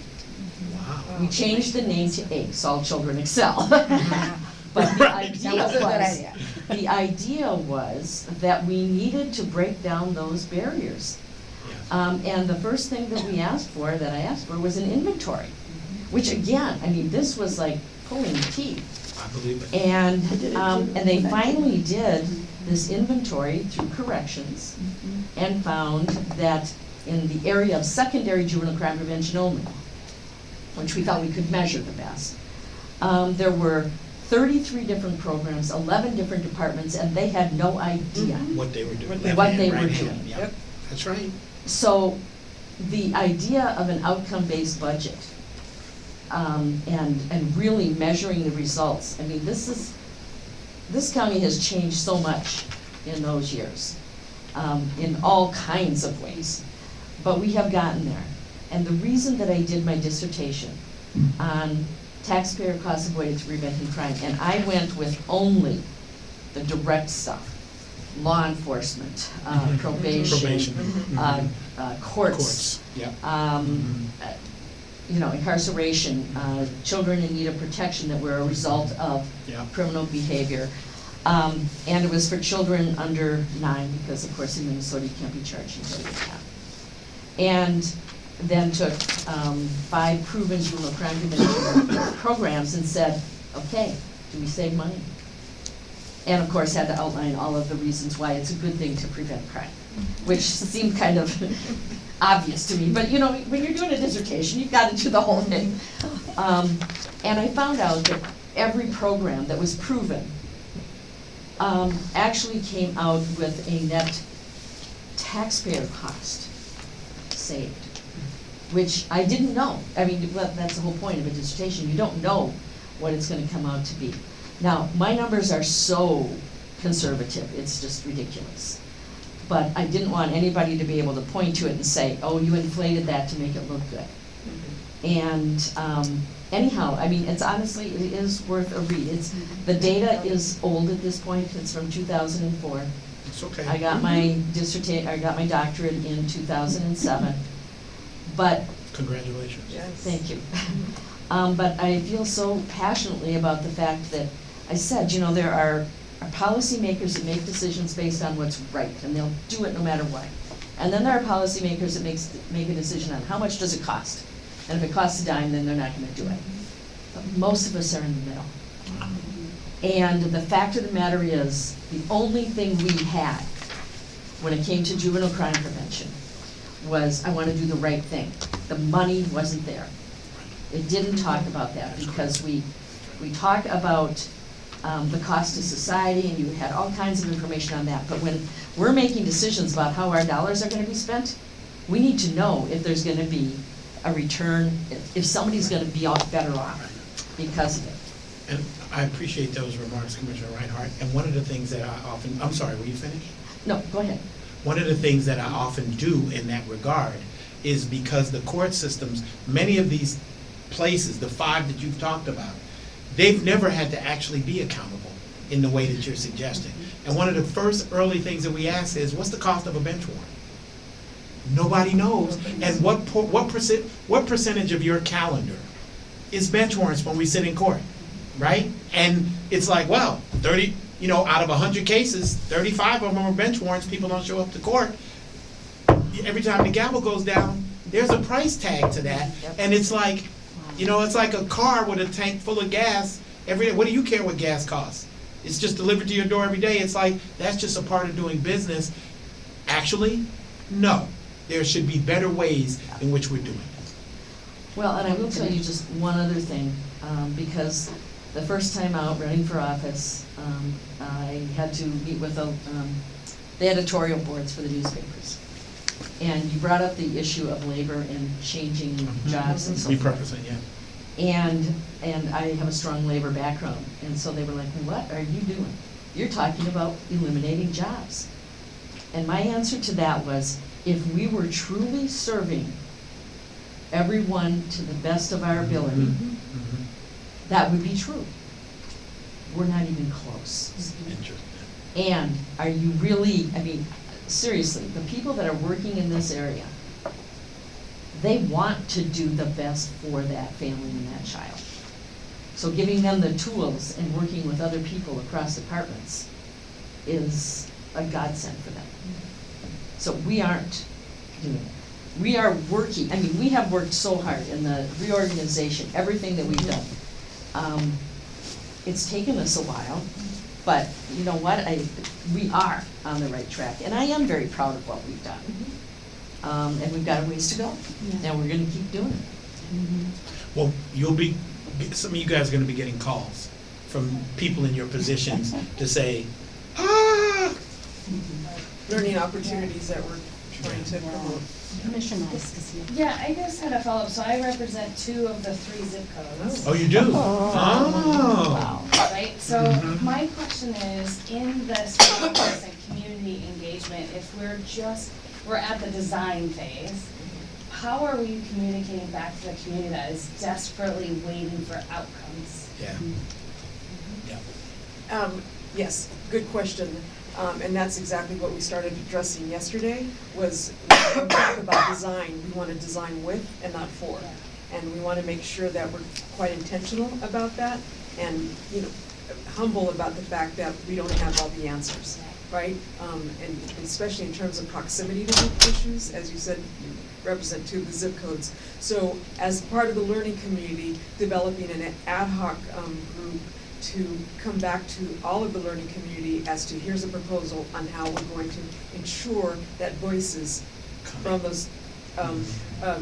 Wow. We changed the name to ACE, All Children Excel. But the Right. idea was a good was, idea. the idea was that we needed to break down those barriers. Yes. Um, and the first thing that we asked for, that I asked for, was an inventory. Which again, I mean, this was like pulling teeth. I believe it. And, I did it um, too. and they finally did this inventory through corrections and found that in the area of secondary juvenile crime prevention only, which we thought we could measure the best, um, there were thirty-three different programs, eleven different departments, and they had no idea. What they were doing. What left What hand, they right were hand. doing. Yep, that's right. So, the idea of an outcome-based budget, um, and, and really measuring the results, I mean, this is, this county has changed so much in those years, um, in all kinds of ways. But we have gotten there. And the reason that I did my dissertation on taxpayer cost avoidance preventing crime, and I went with only the direct stuff, law enforcement, uh, Mhm. probation, Probation. uh, Mhm. uh, courts, Courts, yep. um, uh, you know, incarceration, uh, children in need of protection that were a result of Yeah. criminal behavior. Um, and it was for children under nine, because of course in Minnesota you can't be charged until you're ten. And then took, um, five proven juvenile crime prevention programs and said, okay, do we save money? And of course had to outline all of the reasons why it's a good thing to prevent crime, which seemed kind of obvious to me, but you know, when you're doing a dissertation, you've got to do the whole thing. Um, and I found out that every program that was proven um, actually came out with a net taxpayer cost saved, which I didn't know. I mean, well, that's the whole point of a dissertation, you don't know what it's gonna come out to be. Now, my numbers are so conservative, it's just ridiculous. But I didn't want anybody to be able to point to it and say, oh, you inflated that to make it look good. And um, anyhow, I mean, it's honestly, it is worth a read. It's, the data is old at this point, it's from two thousand and four. It's okay. I got my dissertation, I got my doctorate in two thousand and seven. But Congratulations. Thank you. Um, but I feel so passionately about the fact that, I said, you know, there are, are policymakers that make decisions based on what's right, and they'll do it no matter what. And then there are policymakers that makes, make a decision on how much does it cost? And if it costs a dime, then they're not gonna do it. But most of us are in the middle. And the fact of the matter is, the only thing we had when it came to juvenile crime prevention was, I wanna do the right thing. The money wasn't there. It didn't talk about that, because we, we talk about, um, the cost to society, and you had all kinds of information on that, but when we're making decisions about how our dollars are gonna be spent, we need to know if there's gonna be a return, if, if somebody's gonna be off, better off because of it. And I appreciate those remarks, Commissioner Reinhardt. And one of the things that I often, I'm sorry, will you finish? No, go ahead. One of the things that I often do in that regard is because the court systems, many of these places, the five that you've talked about, they've never had to actually be accountable in the way that you're suggesting. And one of the first early things that we ask is, what's the cost of a bench warrant? Nobody knows. And what, por- what percent, what percentage of your calendar is bench warrants when we sit in court, right? And it's like, well, thirty, you know, out of hundred cases, thirty-five of them are bench warrants, people don't show up to court. Every time the gavel goes down, there's a price tag to that, and it's like, you know, it's like a car with a tank full of gas every day. What do you care what gas costs? It's just delivered to your door every day. It's like, that's just a part of doing business. Actually, no. There should be better ways in which we're doing it. Well, and I will tell you just one other thing, um, because the first time out running for office, um, I had to meet with the, um, the editorial boards for the newspapers. And you brought up the issue of labor and changing jobs and so forth. Repurposing, yeah. And, and I have a strong labor background, and so they were like, what are you doing? You're talking about eliminating jobs. And my answer to that was, if we were truly serving everyone to the best of our ability, Mhm. that would be true. We're not even close. Interesting. And are you really, I mean, seriously, the people that are working in this area, they want to do the best for that family and that child. So giving them the tools and working with other people across departments is a godsend for them. So we aren't doing it. We are working, I mean, we have worked so hard in the reorganization, everything that we've done. Um, It's taken us a while, but you know what, I, we are on the right track, and I am very proud of what we've done. Um, and we've got a ways to go, and we're gonna keep doing it. Well, you'll be, some of you guys are gonna be getting calls from people in your positions to say, ah, learning opportunities that we're trying to promote. Commissioner. Yeah, I just had a follow-up, so I represent two of the three zip codes. oh, you do? Oh. Wow. Right, so Mhm. my question is, in this process and community engagement, if we're just, we're at the design phase, how are we communicating back to the community that is desperately waiting for outcomes? Yeah. Yeah. Um, yes, good question. Um, and that's exactly what we started addressing yesterday, was about design, we wanna design with and not for. And we wanna make sure that we're quite intentional about that and, you know, humble about the fact that we don't have all the answers, right? Um, and especially in terms of proximity to the issues, as you said, you represent two of the zip codes. So as part of the learning community, developing an ad hoc, um, group to come back to all of the learning community as to here's a proposal on how we're going to ensure that voices from those um, uh,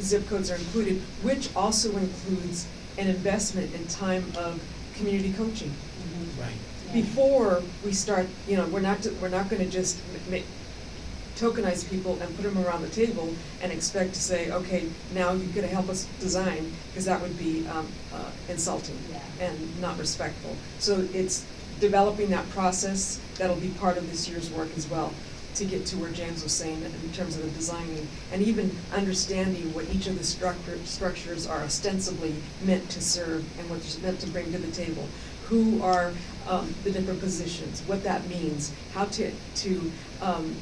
zip codes are included, which also includes an investment in time of community coaching. Right. Before we start, you know, we're not, we're not gonna just ma- tokenize people and put them around the table and expect to say, okay, now you're gonna help us design, because that would be um, uh, insulting and not respectful. So it's developing that process, that'll be part of this year's work as well, to get to where James was saying in terms of the designing, and even understanding what each of the structure, structures are ostensibly meant to serve and what they're meant to bring to the table. Who are um, the different positions, what that means, how to, to um,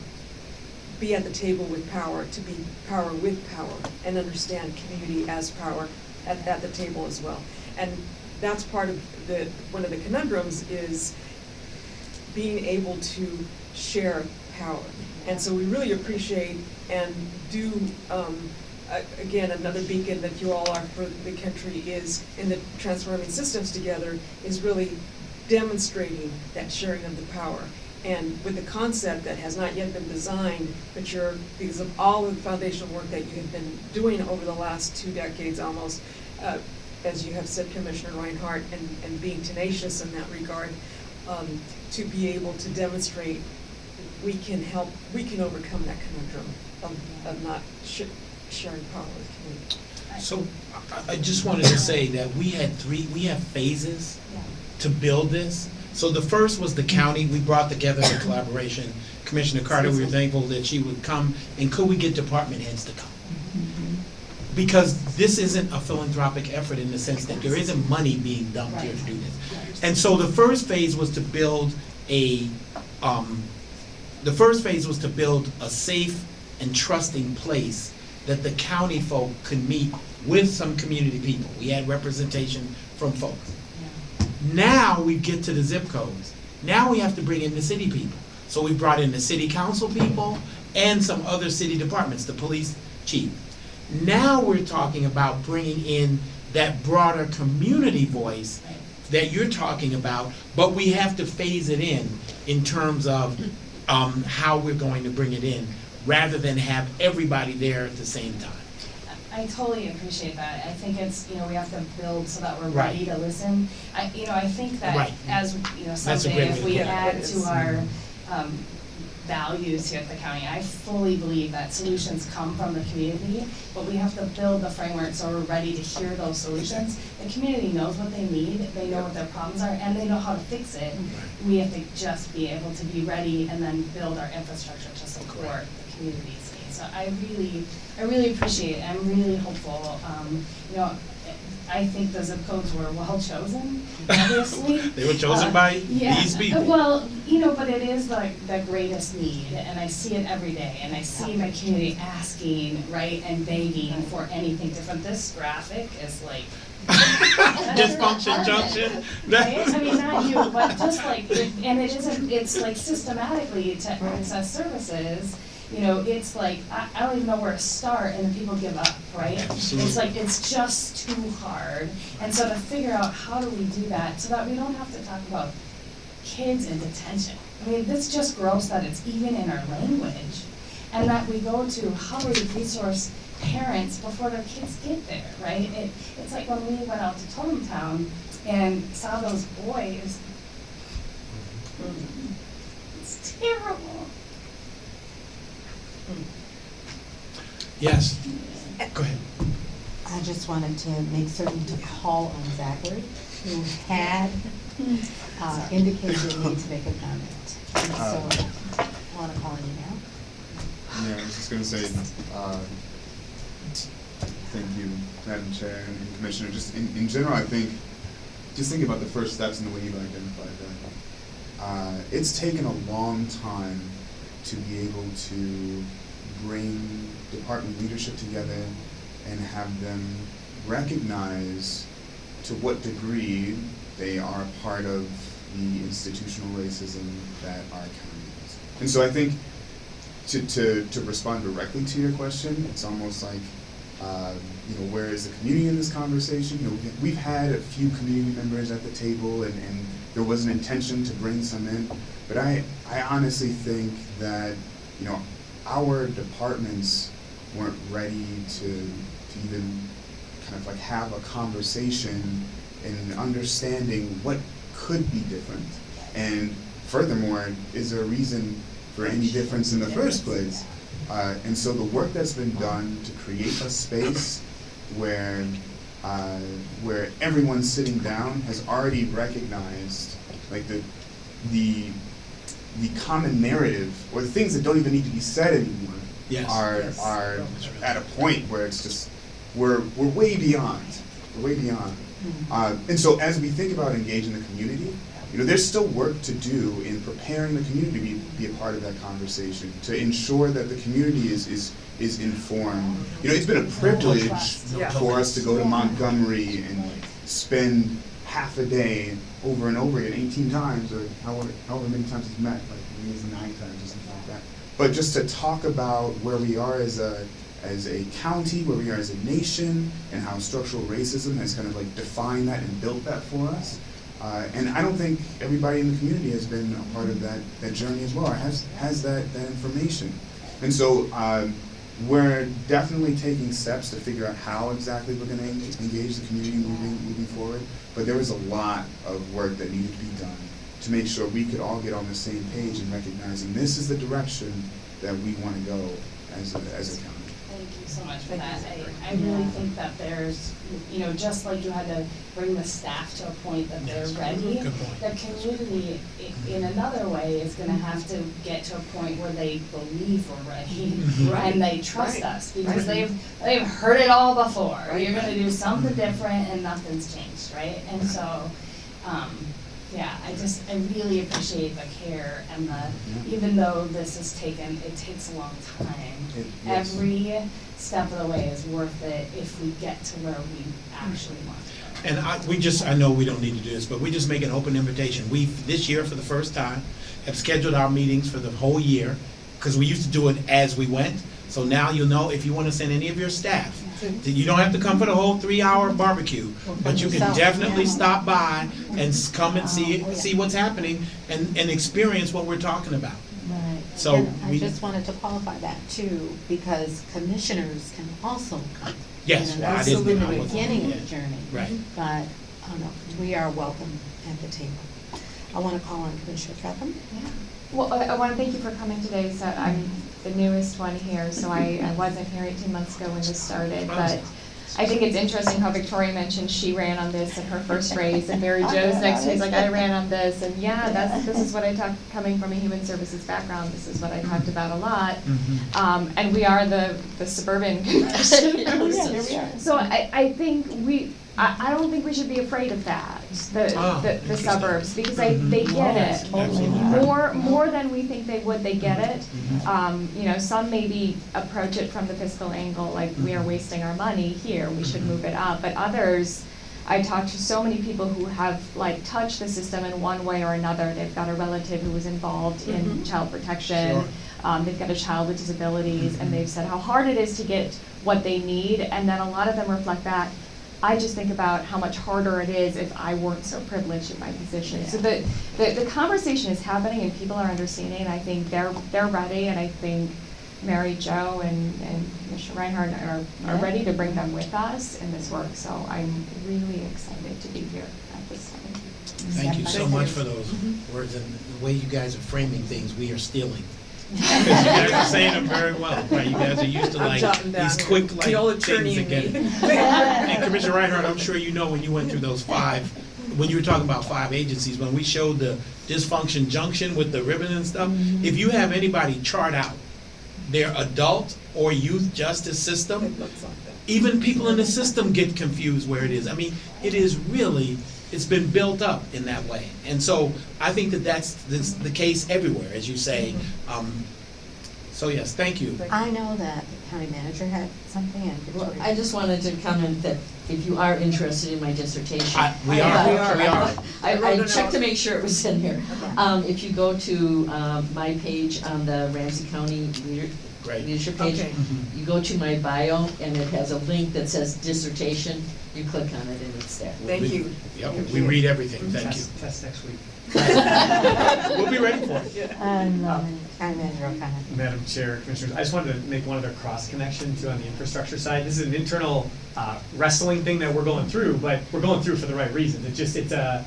be at the table with power, to be power with power, and understand community as power at, at the table as well. And that's part of the, one of the conundrums is being able to share power. And so we really appreciate and do, um, again, another beacon that you all are for the country is in the transforming systems together is really demonstrating that sharing of the power. And with the concept that has not yet been designed, but you're, because of all of the foundational work that you have been doing over the last two decades almost, uh, as you have said, Commissioner Reinhardt, and, and being tenacious in that regard, um, to be able to demonstrate we can help, we can overcome that conundrum of, of not sh- sharing power with community. So, I, I just wanted to say that we had three, we have phases to build this. So the first was the county, we brought together in collaboration. Commissioner Carter, we were thankful that she would come, and could we get department heads to come? Because this isn't a philanthropic effort in the sense that there isn't money being dumped here to do this. And so the first phase was to build a, um, the first phase was to build a safe and trusting place that the county folk could meet with some community people. We had representation from folks. Now we get to the zip codes. Now we have to bring in the city people. So we brought in the city council people and some other city departments, the police chief. Now we're talking about bringing in that broader community voice that you're talking about, but we have to phase it in, in terms of, um, how we're going to bring it in, rather than have everybody there at the same time. I totally appreciate that. I think it's, you know, we have to build so that we're Right. ready to listen. I, you know, I think that Right. as, you know, That's a someday great if to we put it. add to our, um, values here at the county, I fully believe that solutions come from the community, but we have to build the framework so we're ready to hear those solutions. The community knows what they need, they know what their problems are, and they know how to fix it. We have to just be able to be ready and then build our infrastructure to support the community's needs. So I really, I really appreciate it, I'm really hopeful, um, you know, I think the zip codes were well chosen, obviously. They were chosen Uh, by yeah. these people. Well, you know, but it is like the greatest need, and I see it every day, and I see my community asking, right, and begging for anything different. This graphic is like. Dysfunction junction. Right? I mean, not you, but just like, and it isn't, it's like systematically to access services, you know, it's like, I, I don't even know where to start, and then people give up, right? Absolutely. It's like, it's just too hard, and so to figure out how do we do that, so that we don't have to talk about kids in detention. I mean, it's just gross that it's even in our language, and that we go to how do we resource parents before their kids get there, right? It, it's like when we went out to Totem Town and saw those boys. Mm-hmm. Mm-hmm. It's terrible. Yes, go ahead. I just wanted to make certain to call on Zachary, who had uh, indicated a need to make a comment. And so, I want to call on you now. Yeah, I was just gonna say, uh, thank you, Madam Chair and Commissioner. Just in, in general, I think, just think about the first steps in the way you've identified that. Uh, it's taken a long time to be able to bring department leadership together and have them recognize to what degree they are part of the institutional racism that our county is. And so I think to, to, to respond directly to your question, it's almost like, uh, you know, where is the community in this conversation? You know, we've- had a few community members at the table and, and there was an intention to bring some in, but I, I honestly think that, you know, our departments weren't ready to, to even kind of like have a conversation and understanding what could be different. And furthermore, is there a reason for any difference in the first place? Uh, and so the work that's been done to create a space where, uh, where everyone sitting down has already recognized, like the, the, the common narrative, or the things that don't even need to be said anymore, Yes. are, Yes. are That's at a point where it's just, we're, we're way beyond, we're way beyond. Uh, and so as we think about engaging the community, you know, there's still work to do in preparing the community to be, be a part of that conversation, to ensure that the community is, is, is informed. You know, it's been a privilege Yeah. for us to go to Montgomery and spend half a day over and over again, eighteen times, or however, however many times it's met, like maybe it's nine times or something like that. But just to talk about where we are as a, as a county, where we are as a nation, and how structural racism has kind of like defined that and built that for us. Uh, and I don't think everybody in the community has been a part of that, that journey as well, or has, has that, that information. And so, um, we're definitely taking steps to figure out how exactly we're gonna engage the community moving, moving forward. But there was a lot of work that needed to be done to make sure we could all get on the same page in recognizing this is the direction that we wanna go as a, as a county. Thank you so much for that. I, I really think that there's, you know, just like you had to bring the staff to a point that they're ready, Good point. the community, i- in mm-hmm. another way, is gonna have to get to a point where they believe we're ready. Right, mm-hmm. And they trust right, us, because right. they've, they've heard it all before. You're gonna do something mm-hmm. different and nothing's changed, right? And so, um, Yeah, I just, I really appreciate the care and the, even though this has taken, it takes a long time. It- yes. Every step of the way is worth it if we get to where we actually want to go. And I, we just, I know we don't need to do this, but we just make an open invitation. We, this year, for the first time, have scheduled our meetings for the whole year, because we used to do it as we went. So now you'll know if you want to send any of your staff, that you don't have to come for the whole three-hour barbecue, but you can definitely stop by and come and see, Oh, see what's happening and, and experience what we're talking about. Right. So And I we- just wanted to qualify that too, because commissioners can also come. Yes, You know, I This didn't- is I in the wasn't- beginning of the journey. Right. But, oh no, we are welcome at the table. I want to call on Commissioner Tretham. Yeah. Well, I, I want to thank you for coming today. So I'm the newest one here, so I, I wasn't here 18 months ago when this started. But I think it's interesting how Victoria mentioned she ran on this in her first race, and Mary Jo's next to me is like, I ran on this, and yeah, that's this is what I talked. Coming from a human services background, this is what I talked about a lot. Mhm. Um, and we are the the suburban commission. Yeah, here we are. So I, I think we, I, I don't think we should be afraid of that, the, Oh, the, the interesting. suburbs, because they, they get Yes, it. totally. More, more than we think they would, they get it. Mhm. Um, you know, some maybe approach it from the fiscal angle, like we are wasting our money here, we should move it up, but others, I talked to so many people who have like touched the system in one way or another. They've got a relative who was involved in child protection. Sure. Um, they've got a child with disabilities, and they've said how hard it is to get what they need, and then a lot of them reflect back. I just think about how much harder it is if I weren't so privileged in my position. So the, the, the conversation is happening and people are understanding, and I think they're, they're ready, and I think Mary Jo and, and Commissioner Reinhardt are, are ready to bring them with us in this work, so I'm really excited to be here at this time. Thank you so much for those mm-hmm. words and the way you guys are framing things, we are stealing. You You guys are saying them very well, right? You guys are used to like these here. quick The old like attorney things again. And Commissioner Reinhardt, I'm sure you know when you went through those five, when you were talking about five agencies, when we showed the dysfunction junction with the ribbon and stuff, mm-hmm. if you have anybody chart out their adult or youth justice system, like even people in the system get confused where it is. I mean, it is really, it's been built up in that way. And so I think that that's, that's the case everywhere, as you say. Um, So yes, thank you. I know that the county manager had something and Well, Victoria. I just wanted to comment that if you are interested in my dissertation. I- we are, uh, we are. we are. I, I I checked to make sure it was in here. Um, if you go to, um, my page on the Ramsey County leader, Great. leadership page, Okay. Mhm. you go to my bio and it has a link that says dissertation, you click on it and it's there. Thank We- you. Yep, we read everything, thank you. Test, test next week. We'll be ready for it. And, um, county manager O'Connor. Madam Chair, Commissioners, I just wanted to make one other cross connection too on the infrastructure side. This is an internal uh, wrestling thing that we're going through, but we're going through for the right reasons. It just, it's a,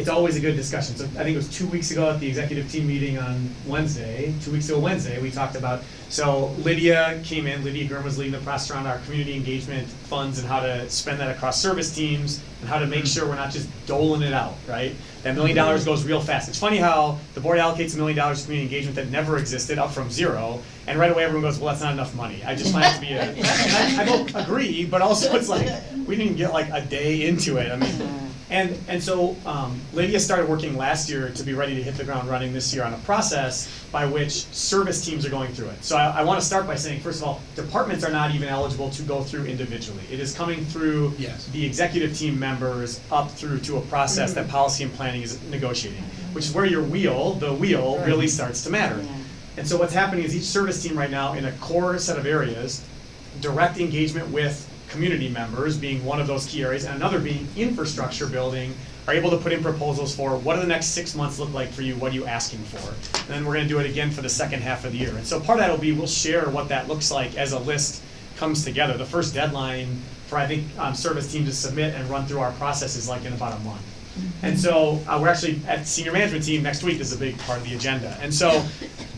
it's always a good discussion. So I think it was two weeks ago at the executive team meeting on Wednesday, two weeks ago Wednesday, we talked about, so Lydia came in, Lydia Gurm was leading the process around our community engagement funds and how to spend that across service teams and how to make mm-hmm. sure we're not just doling it out, right? That million mm-hmm. dollars goes real fast. It's funny how the board allocates a million dollars to community engagement that never existed up from zero, and right away everyone goes, well, that's not enough money. I just find it to be a, and I, I both agree, but also it's like, we didn't get like a day into it. I mean, and, and so um, Lydia started working last year to be ready to hit the ground running this year on a process by which service teams are going through it. So I, I want to start by saying, first of all, departments are not even eligible to go through individually. It is coming through Yes. the executive team members up through to a process that policy and planning is negotiating, which is where your wheel, the wheel, really starts to matter. Yeah. And so what's happening is each service team right now in a core set of areas, direct engagement with community members being one of those key areas, and another being infrastructure building, are able to put in proposals for what do the next six months look like for you, what are you asking for? And then we're gonna do it again for the second half of the year. And so part of that will be, we'll share what that looks like as a list comes together. The first deadline for, I think, um, service team to submit and run through our process is like in about a month. And so, uh, we're actually, at senior management team, next week This is a big part of the agenda. And so,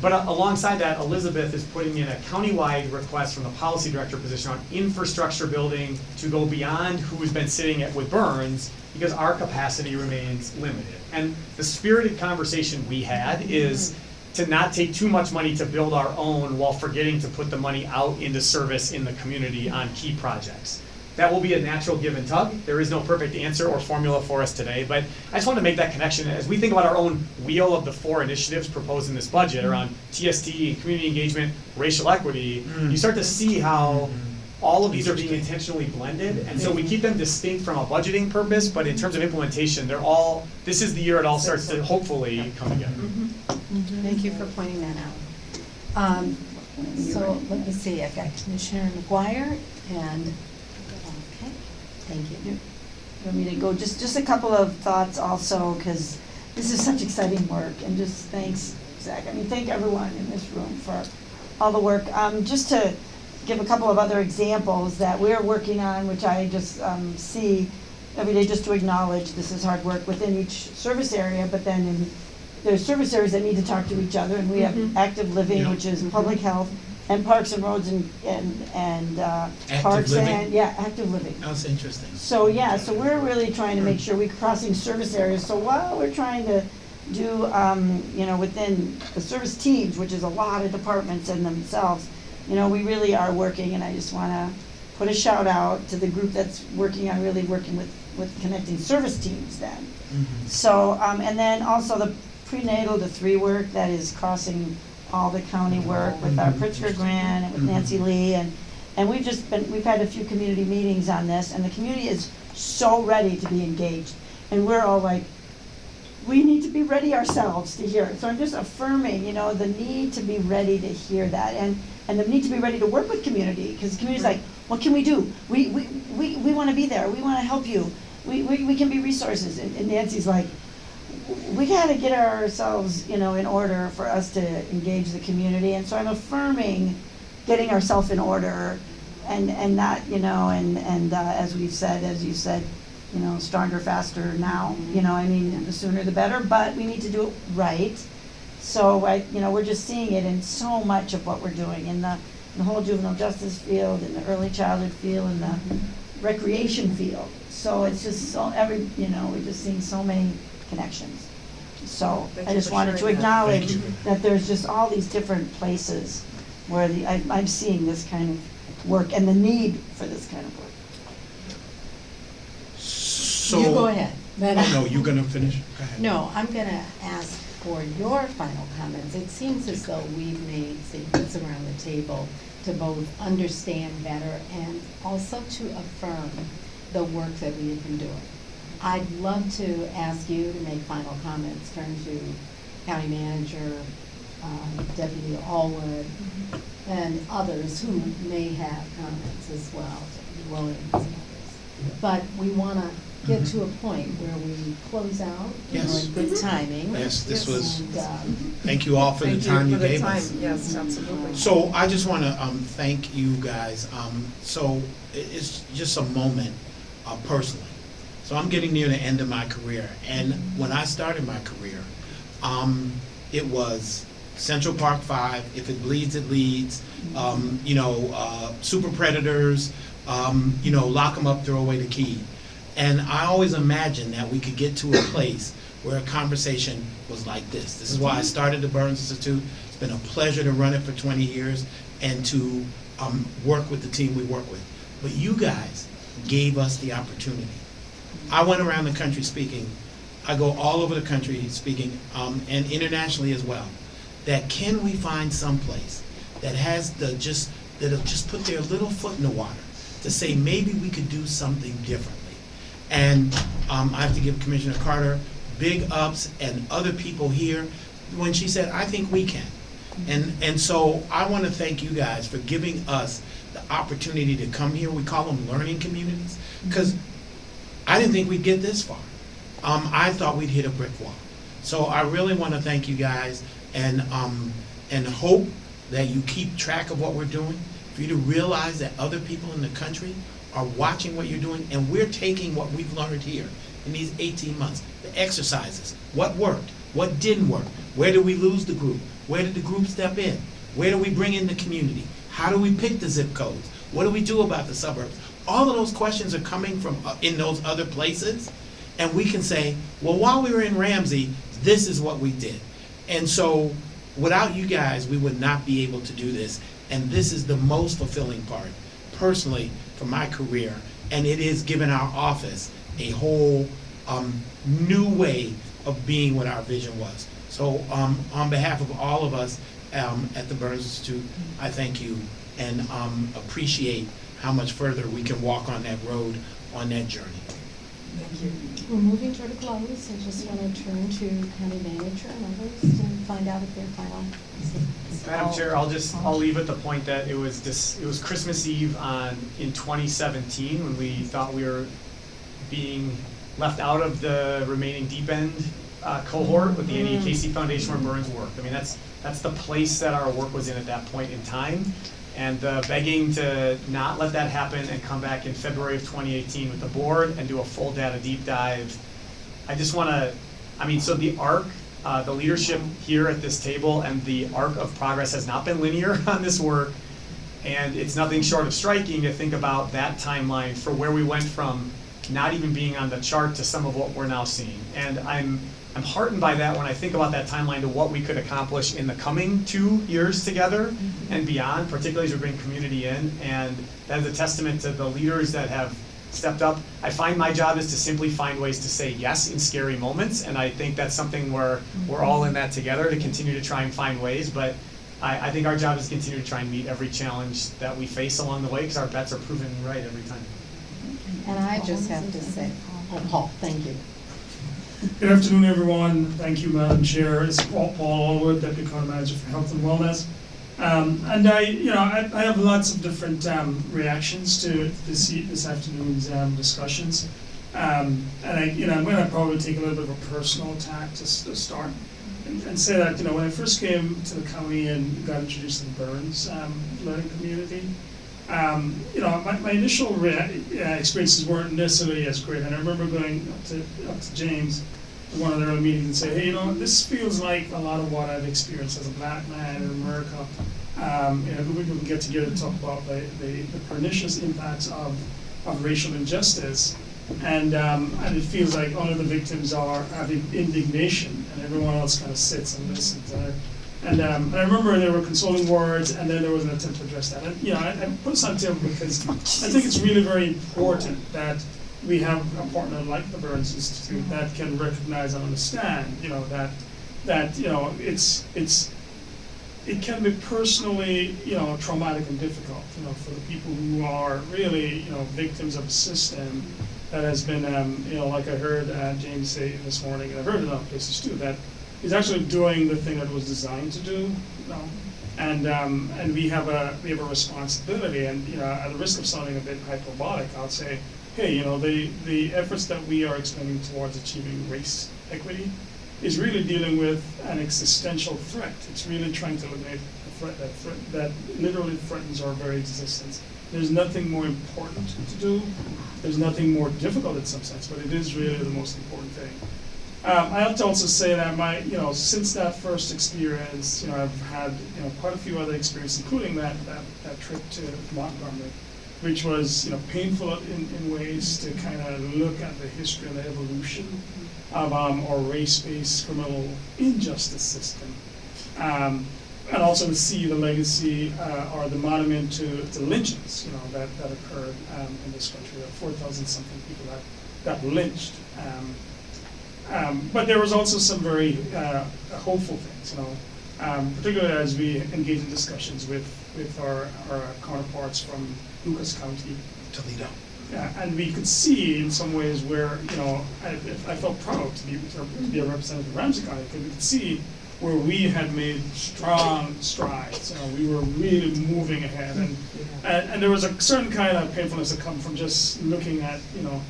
but uh, alongside that, Elizabeth is putting in a countywide request from the policy director position on infrastructure building to go beyond who's been sitting at with Burns, because our capacity remains limited. And the spirited conversation we had is to not take too much money to build our own while forgetting to put the money out into service in the community on key projects. That will be a natural give and tug. There is no perfect answer or formula for us today, but I just want to make that connection. As we think about our own wheel of the four initiatives proposed in this budget around TST, community engagement, racial equity, mm. you start to see how mm-hmm. all of these are being intentionally blended, and so we mm-hmm. keep them distinct from a budgeting purpose, but in terms of implementation, they're all, this is the year it all starts to hopefully come together. Mm-hmm. Thank you for pointing that out. Um, So let me see, I've got Commissioner McGuire and, okay, thank you. You want me to go, just, just a couple of thoughts also, because this is such exciting work, and just thanks, Zach, I mean, thank everyone in this room for all the work. Um, just to give a couple of other examples that we're working on, which I just, um, see every day, just to acknowledge this is hard work within each service area, but then in, there's service areas that need to talk to each other, and we have Mhm. active living, Yeah. which is public health, and parks and roads and, and, and, uh, Active parks living? and, yeah, active living. That's interesting. So, yeah, so we're really trying to make sure we're crossing service areas, so while we're trying to do, um, you know, within the service teams, which is a lot of departments in themselves, you know, we really are working, and I just wanna put a shout out to the group that's working on really working with, with connecting service teams then. Mhm. So, um, and then also the prenatal to three work that is crossing all the county work with our. Pritzker grant and with. Nancy mm-hmm. Lee and, and we've just been, we've had a few community meetings on this and the community is so ready to be engaged. And we're all like, we need to be ready ourselves to hear it. So I'm just affirming, you know, the need to be ready to hear that and, and the need to be ready to work with community, because the community's like, what can we do? We, we, we, we wanna be there, we wanna help you, we, we, we can be resources. And and Nancy's like, we gotta get ourselves, you know, in order for us to engage the community, and so I'm affirming getting ourselves in order and, and not, you know, and, and, uh, as we've said, as you said, you know, stronger, faster now, you know, I mean, the sooner the better, but we need to do it right. So I, you know, we're just seeing it in so much of what we're doing, in the, in the whole juvenile justice field, in the early childhood field, in the recreation field. So it's just so, every, you know, we're just seeing so many connections. So Thank I you just for wanted to sharing that. acknowledge you. that there's just all these different places where the, I, I'm seeing this kind of work and the need for this kind of work. So. You go ahead. but- Oh, no, you're gonna finish? Go ahead. No, I'm gonna ask for your final comments. It seems as though we've made statements around the table to both understand better and also to affirm the work that we have been doing. I'd love to ask you to make final comments, turn to county manager, um, Deputy Allwood, and others who may have comments as well, Deputy Williams and others. But we wanna get to a point where we close out, Yes. in good timing. Yes, this was, And, um, thank you all for the time you gave us. You for the time, yes, absolutely. So I just want to um, thank you guys. Um, so it's just a moment uh, personally. So I'm getting near the end of my career, and when I started my career, um, it was Central Park Five. If it bleeds, it leads. Um, you know, uh, super predators. Um, you know, lock them up, throw away the key. And I always imagined that we could get to a place where a conversation was like this. This is why I started the Burns Institute. It's been a pleasure to run it for 20 years and to um, work with the team we work with. But you guys gave us the opportunity. I went around the country speaking. I go all over the country speaking, um, and internationally as well. That can we find someplace that has the just that'll just put their little foot in the water to say maybe we could do something differently. And um, I have to give Commissioner Carter big ups and other people here when she said, I think we can. And, and so I want to thank you guys for giving us the opportunity to come here. We call them learning communities because I didn't think we'd get this far. Um, I thought we'd hit a brick wall. So I really want to thank you guys and, um, and hope that you keep track of what we're doing, for you to realize that other people in the country are watching what you're doing, and we're taking what we've learned here in these 18 months, the exercises, what worked, what didn't work, where did we lose the group, where did the group step in, where do we bring in the community, how do we pick the zip codes, what do we do about the suburbs? All of those questions are coming from, uh, in those other places, and we can say, well, while we were in Ramsey, this is what we did. And so, without you guys, we would not be able to do this. And this is the most fulfilling part, personally, for my career and it is given our office a whole um, new way of being what our vision was. So um, on behalf of all of us um, at the Burns Institute, I thank you and um, appreciate how much further we can walk on that road, on that journey. Thank you. We're moving toward a close. I just want to turn to county manager and others to find out if they're final. Madam Chair, I'll just, I'll leave at the point that it was this, it was Christmas Eve on, in twenty seventeen, when we thought we were being left out of the remaining deep end uh, cohort with the Annie Casey Foundation where Burns worked. I mean, that's, that's the place that our work was in at that point in time. And uh, begging to not let that happen and come back in February of twenty eighteen with the board and do a full data deep dive. I just wanna, I mean, so the arc, uh, the leadership here at this table and the arc of progress has not been linear on this work. And it's nothing short of striking to think about that timeline for where we went from not even being on the chart to some of what we're now seeing. And I'm, I'm heartened by that when I think about that timeline to what we could accomplish in the coming two years together mm-hmm. and beyond, particularly as we bring community in. And that is a testament to the leaders that have stepped up. I find my job is to simply find ways to say yes in scary moments, and I think that's something where we're all in that together to continue to try and find ways. But I, I think our job is to continue to try and meet every challenge that we face along the way, because our bets are proven right every time. And I just have to say, oh, Paul, thank you. Good afternoon, everyone. Thank you, Madam Chair. It's Paul Paul Allwood, Deputy County Manager for Health and Wellness. Um, and I, you know, I, I have lots of different um, reactions to this this afternoon's um, discussions. Um, and I, you know, I'm going to probably take a little bit of a personal tack to, to start and, and say that, you know, when I first came to the county and got introduced to the Burns um, learning community, um, you know, my, my initial uh, experiences weren't necessarily as great. And I remember going up to, up to James at one of their early meetings and say, hey, you know, this feels like a lot of what I've experienced as a black man in America. Um, you know, we can get together to talk about the, the, the pernicious impacts of, of racial injustice. And, um, and it feels like only the victims are having indignation and everyone else kind of sits and listens. And I, and, um, I remember there were consoling words, and then there was an attempt to address that. And you know, I, I put this on the table because I think it's really very important that we have a partner like the Burns Institute that can recognize and understand, you know, that that you know it's it's it can be personally, you know, traumatic and difficult, you know, for the people who are really, you know, victims of a system that has been, um, you know, like I heard uh, James say this morning, and I've heard it in other places too, that is actually doing the thing that it was designed to do, you know. And um, and we have a we have a responsibility, and you know, at the risk of sounding a bit hyperbolic, I'll say, hey, you know, the the efforts that we are expending towards achieving race equity is really dealing with an existential threat. It's really trying to eliminate a threat that threat, that literally threatens our very existence. There's nothing more important to do. There's nothing more difficult in some sense, but it is really the most important thing. Um, I have to also say that my, you know, since that first experience, you know, I've had, you know, quite a few other experiences, including that, that, that trip to Montgomery, which was, you know, painful in, in ways to kind of look at the history and the evolution of um, our race-based criminal injustice system. Um, and also to see the legacy uh, or the monument to, to lynchings, you know, that, that occurred um, in this country. Were 4,000 something people that got lynched. Um, but there was also some very uh, hopeful things, you know, um, particularly as we engage in discussions with, with our, our counterparts from Lucas County. Toledo. Yeah, and we could see in some ways where, you know, I, I felt proud to be, to be a representative of Ramsey County, because we could see where we had made strong strides, you know, we were really moving ahead, and, and, and there was a certain kind of painfulness that come from just looking at, you know,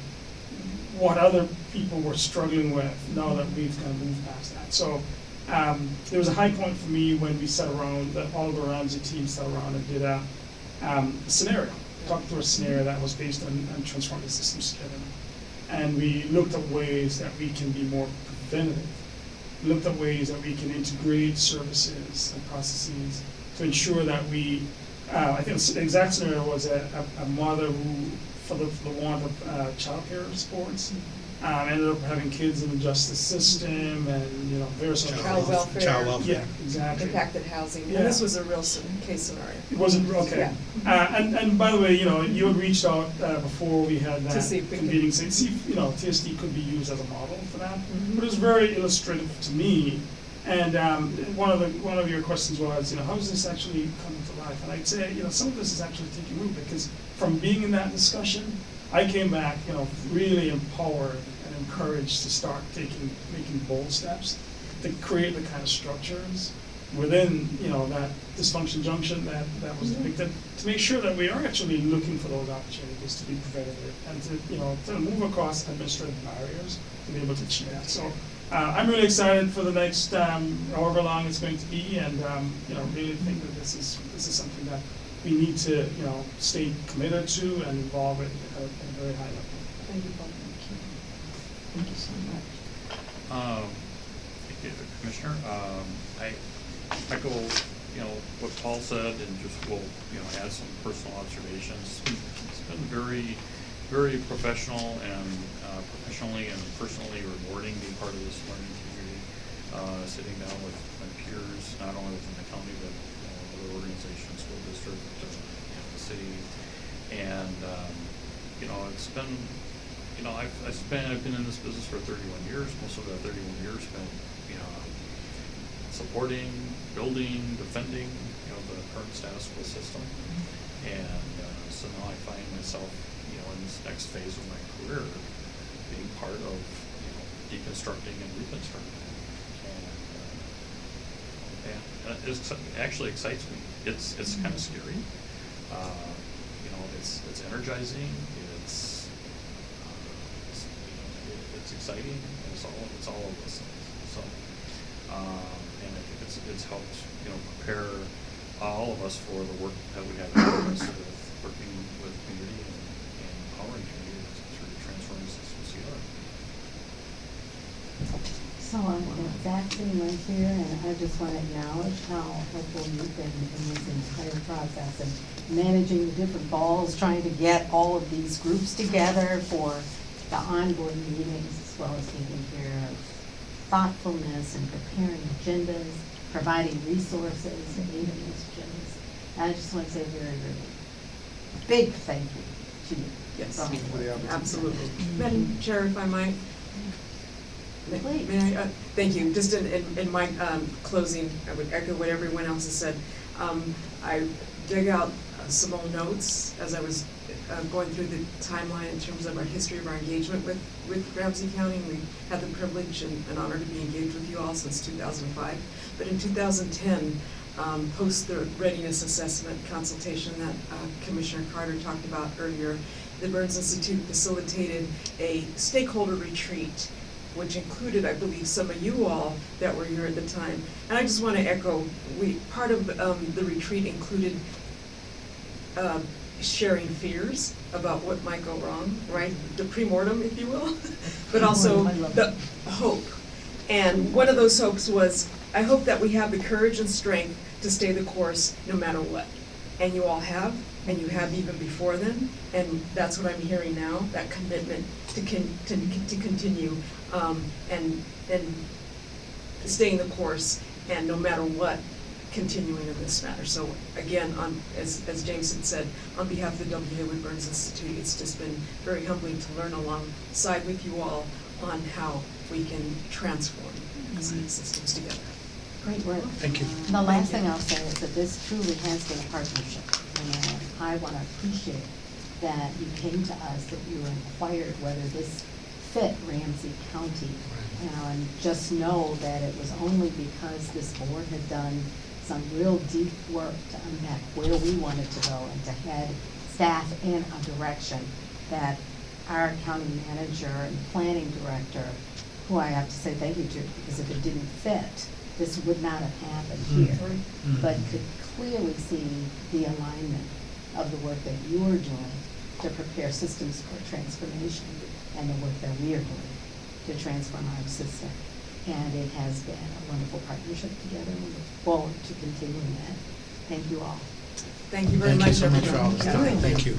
what other people were struggling with now that we've kind of moved past that. So um, there was a high point for me when we sat around, the Oliver Ramsey team sat around and did a um, scenario, talked through a scenario that was based on, on transforming systems together. And we looked at ways that we can be more preventative, looked at ways that we can integrate services and processes to ensure that we, uh, I think the exact scenario was a, a, a mother who, for the, for the want of uh, childcare supports, Um, ended up having kids in the justice system and, you know, various other. Child welfare. Child welfare. Yeah, exactly. Impacted housing, Yeah. and this was a real s- case scenario. It wasn't, okay. Uh, and, and by the way, you know, you had reached out, uh, before we had that see if we could- convening, say, see, if, you know, TST could be used as a model for that. Mhm. But it was very illustrative to me. And, um, one of the, one of your questions was, you know, how is this actually coming to life? And I'd say, you know, some of this is actually taking root because from being in that discussion, I came back, you know, really empowered and encouraged to start taking, making bold steps to create the kind of structures within, you know, that dysfunction junction that, that was depicted, to make sure that we are actually looking for those opportunities to be preventative and to, you know, to move across administrative barriers to be able to achieve that. So, uh, I'm really excited for the next, um, however long it's going to be, and, um, you know, really think that this is, this is something that we need to, you know, stay committed to and involve it at a, at a very high level. Thank you, Paul. Thank you so much. Um, Thank you, Commissioner. Um, I echo, you know, what Paul said and just will, you know, add some personal observations. It's been very, very professional and uh, professionally and personally rewarding being part of this learning community. Uh, Sitting down with my peers, not only within the county, but, know, other organizations, school district, uh, you know, the city. And, um, you know, it's been, you know, I've, I've spent, I've been in this business for thirty-one years, most of that thirty-one years spent, you know, supporting, building, defending, you know, the current status quo system. And, uh, so now I find myself, you know, in this next phase of my career, being part of, you know, deconstructing and reconstructing. And, uh, uh, it actually excites me. It's, it's kind of scary. Uh, you know, it's, it's energizing, it's, uh, it's, you know, it- it's exciting, it's all, it's all of those things, so. Um, and I think it's, it's helped, you know, prepare all of us for the work that we have in of us with working with community and, and empowering communities through transforming systems together. So I'm Zach sitting right here, and I just want to acknowledge how helpful you've been in this entire process and managing the different balls, trying to get all of these groups together for the onboard meetings, as well as taking care of thoughtfulness and preparing agendas, providing resources to aid in those agendas. And I just want to say a very, very big thank you to you. Yes, for the work. absolutely. Madam Chair, if I might. Please. May I, uh, thank you, just in, in, in my, um, closing, I would echo what everyone else has said. Um, I dug out uh, some old notes as I was, uh, going through the timeline in terms of our history of our engagement with, with Ramsey County. We had the privilege and, and honor to be engaged with you all since two thousand five. But in two thousand ten, um, post the readiness assessment consultation that, uh, Commissioner Carter talked about earlier, the Burns Institute facilitated a stakeholder retreat, which included, I believe, some of you all that were here at the time. And I just want to echo, we, part of um, the retreat included uh, sharing fears about what might go wrong, right? The pre-mortem, if you will, but also the hope. And one of those hopes was, I hope that we have the courage and strength to stay the course no matter what. And you all have, and you have even before then, and that's what I'm hearing now, that commitment to con, to, to continue, um, and, and staying the course, and no matter what, continuing in this matter. So again, on, as, as James had said, on behalf of the W. Haywood Burns Institute, it's just been very humbling to learn alongside with you all on how we can transform these systems together. Great work. Thank you. The last thing I'll say is that this truly has been a partnership. And I want to appreciate that you came to us, that you inquired whether this fit Ramsey County. And just know that it was only because this board had done some real deep work to unpack where we wanted to go and to head staff in a direction that our county manager and planning director, who I have to say thank you to, because if it didn't fit, this would not have happened here. Mm. But could clearly see the alignment of the work that you are doing to prepare systems for transformation and the work that we are doing to transform our system. And it has been a wonderful partnership together, and we look forward to continuing that. Thank you all. Thank you very Thank much, you so much for all this time. Thank you.